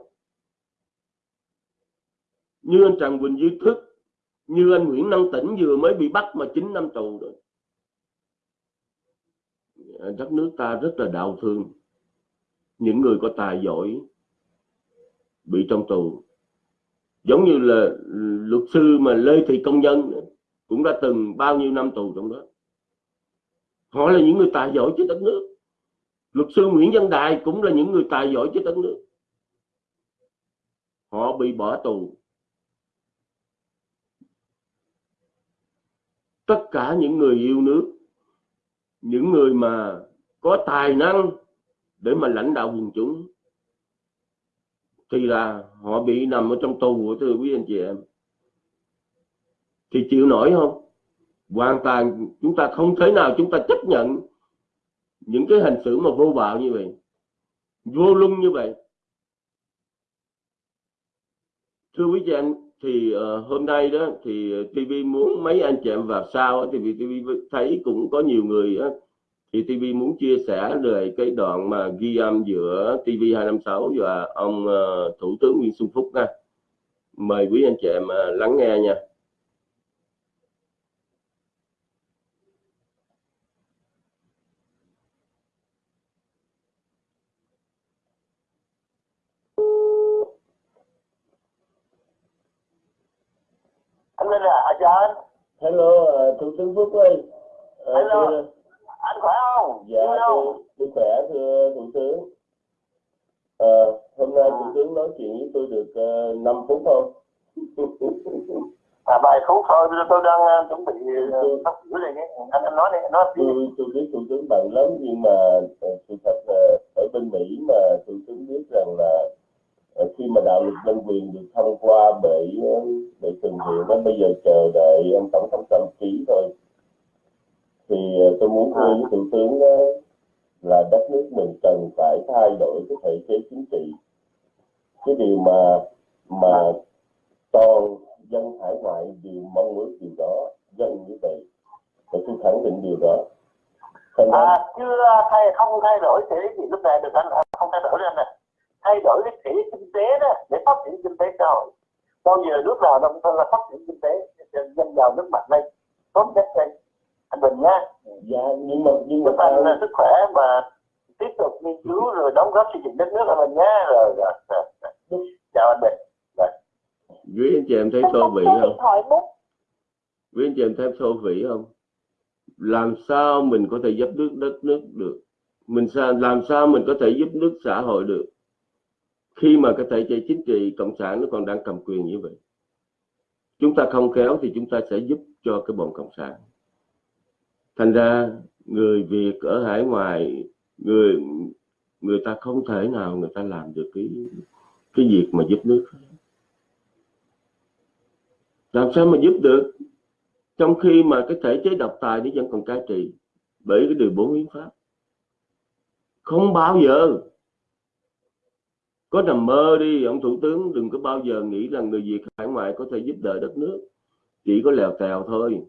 Như anh Trần Quỳnh Duy Thức, như anh Nguyễn Năng Tĩnh vừa mới bị bắt mà 9 năm tù rồi. Đất nước ta rất là đau thương. Những người có tài giỏi bị trong tù. Giống như là luật sư mà Lê Thị Công Nhân cũng đã từng bao nhiêu năm tù trong đó. Họ là những người tài giỏi cho đất nước luật sư Nguyễn Văn Đài cũng là những người tài giỏi cho đất nước. Họ bị bỏ tù. Tất cả những người yêu nước, những người mà có tài năng để mà lãnh đạo quần chúng, thì là họ bị nằm ở trong tù thưa quý anh chị em. Thì chịu nổi không? Hoàn toàn chúng ta không thể nào chúng ta chấp nhận những cái hành xử mà vô bạo như vậy vô luân như vậy. Thưa quý chị anh thì uh, hôm nay đó thì TV muốn mấy anh chị em vào sau thì vì TV thấy cũng có nhiều người uh, thì TV muốn chia sẻ về cái đoạn mà ghi âm giữa TV 256 và ông uh, Thủ tướng Nguyễn Xuân Phúc nha. Mời quý anh chị em uh, lắng nghe nha anh Linh à chào anh Uh, Thủ tướng Phúc ơi uh, Hello. thưa, anh khỏe không? Dạ không? tôi khỏe thưa Thủ tướng. Ờ, hôm nay À. Thủ tướng nói chuyện với tôi được uh, 5 phút không à vài phút thôi tôi đang ờ, chuẩn bị uh, sắp sửa đây nhé. Anh anh nói đi anh nói đi. Tôi tôi biết thủ tướng bận lắm nhưng mà ờ, sự thật là ở bên Mỹ mà thủ tướng biết rằng là ờ, khi mà đạo luật nhân quyền được thông qua bởi ờ, bởi thượng viện đó bây giờ chờ đợi ông tổng thống Trump ký thôi. Thì ờ, tôi muốn khuyên với thủ tướng đó là đất nước mình cần phải thay đổi cái thể chế chính trị. Cái điều mà mà toàn dân hải ngoại đều mong ước điều đó dân như vậy. Và tôi khẳng định điều đó. Thành à chưa thay không thay đổi thể gì lúc này được anh không thay đổi anh nè thay đổi cái thể kinh tế đó để phát triển kinh tế xã hội. Bao giờ nước nào nông thôn là phát triển kinh tế dân giàu nước mạnh lên tốt nhất lên. Anh Bình nha. Dạ nhưng mà nhưng mà anh là sức khỏe và tiếp tục nghiên cứu rồi đóng góp xây dựng đất nước anh Bình nha. Rồi, rồi, rồi, rồi. chào anh Bình. Quý anh chị em thấy vĩ số không? điện thoại 4 quý anh chị em thấy thô vĩ không? Làm sao mình có thể giúp nước đất nước được? Mình sao làm sao mình có thể giúp nước xã hội được khi mà cái thể chế chính trị cộng sản nó còn đang cầm quyền như vậy, chúng ta không khéo thì chúng ta sẽ giúp cho cái bọn cộng sản. Thành ra người việt ở hải ngoại, người người ta không thể nào người ta làm được cái cái việc mà giúp nước. Làm sao mà giúp được? Trong khi mà cái thể chế độc tài nó vẫn còn cai trị bởi cái điều bốn hiến pháp. Không bao giờ có nằm mơ đi ông thủ tướng đừng có bao giờ nghĩ rằng người việt hải ngoại có thể giúp đỡ đất nước. Chỉ có lèo tèo thôi.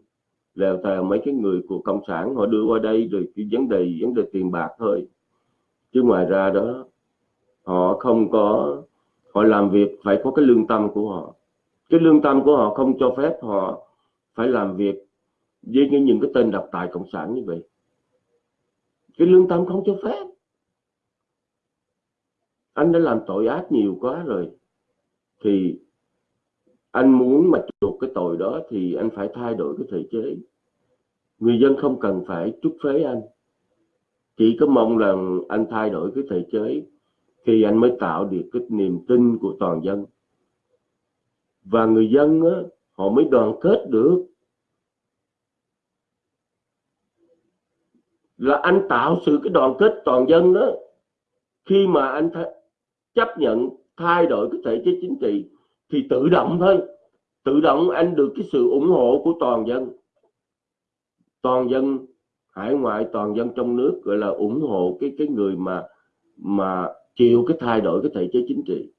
Lèo tèo mấy cái người của cộng sản họ đưa qua đây rồi cái vấn đề vấn đề tiền bạc thôi. Chứ ngoài ra đó họ không có họ làm việc phải có cái lương tâm của họ. Cái lương tâm của họ không cho phép họ phải làm việc với những, cái tên độc tài cộng sản như vậy. Cái lương tâm không cho phép anh đã làm tội ác nhiều quá rồi. Thì anh muốn mà chuộc cái tội đó thì anh phải thay đổi cái thể chế. Người dân không cần phải chúc phế anh. Chỉ có mong rằng anh thay đổi cái thể chế thì anh mới tạo được cái niềm tin của toàn dân. Và người dân á, họ mới đoàn kết được. Là anh tạo sự cái đoàn kết toàn dân đó khi mà anh chấp nhận thay đổi cái thể chế chính trị thì tự động thôi. Tự động anh được cái sự ủng hộ của toàn dân. Toàn dân hải ngoại, toàn dân trong nước gọi là ủng hộ cái cái người mà mà chịu cái thay đổi cái thể chế chính trị.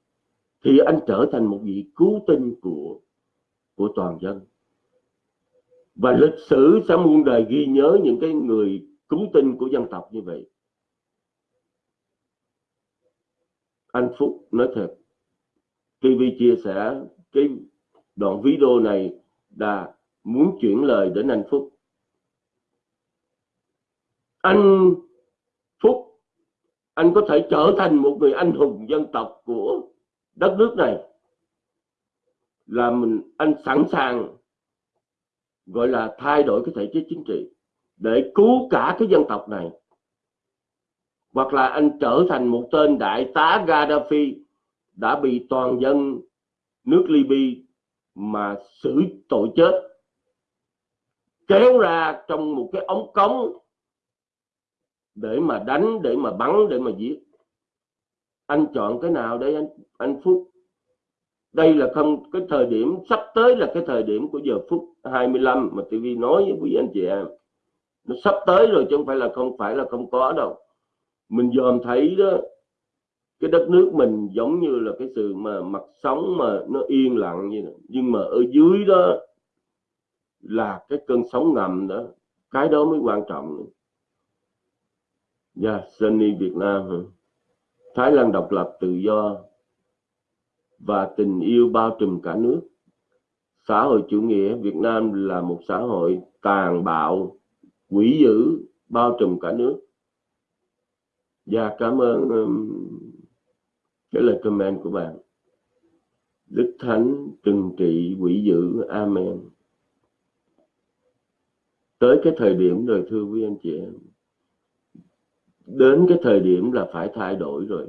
Thì anh trở thành một vị cứu tinh của của toàn dân. Và lịch sử sẽ muôn đời ghi nhớ những cái người cứu tinh của dân tộc như vậy. Anh Phúc nói thật TV chia sẻ cái đoạn video này là muốn chuyển lời đến anh Phúc. Anh Phúc, anh có thể trở thành một người anh hùng dân tộc của đất nước này. Là mình, anh sẵn sàng, gọi là thay đổi cái thể chế chính trị để cứu cả cái dân tộc này hoặc là anh trở thành một tên đại tá Gaddafi đã bị toàn dân nước Libya mà xử tội chết. Kéo ra trong một cái ống cống để mà đánh, để mà bắn, để mà giết. Anh chọn cái nào để anh anh Phúc? Đây là không, cái thời điểm, sắp tới là cái thời điểm của giờ phút 25 mà TV nói với quý anh chị em. Nó sắp tới rồi chứ không phải là không phải là không có đâu mình dòm thấy đó cái đất nước mình giống như là cái sự mà mặt sóng mà nó yên lặng như này. nhưng mà ở dưới đó là cái cơn sóng ngầm đó cái đó mới quan trọng Dạ, Sunny Việt Nam hả? Thái Lan độc lập tự do và tình yêu bao trùm cả nước. Xã hội chủ nghĩa Việt Nam là một xã hội tàn bạo, quỷ dữ, bao trùm cả nước. Dạ, cảm ơn um, cái lời comment của bạn. Đức Thánh trừng trị quỷ dữ. Amen. Tới cái thời điểm rồi thưa quý anh chị em đến cái thời điểm là phải thay đổi rồi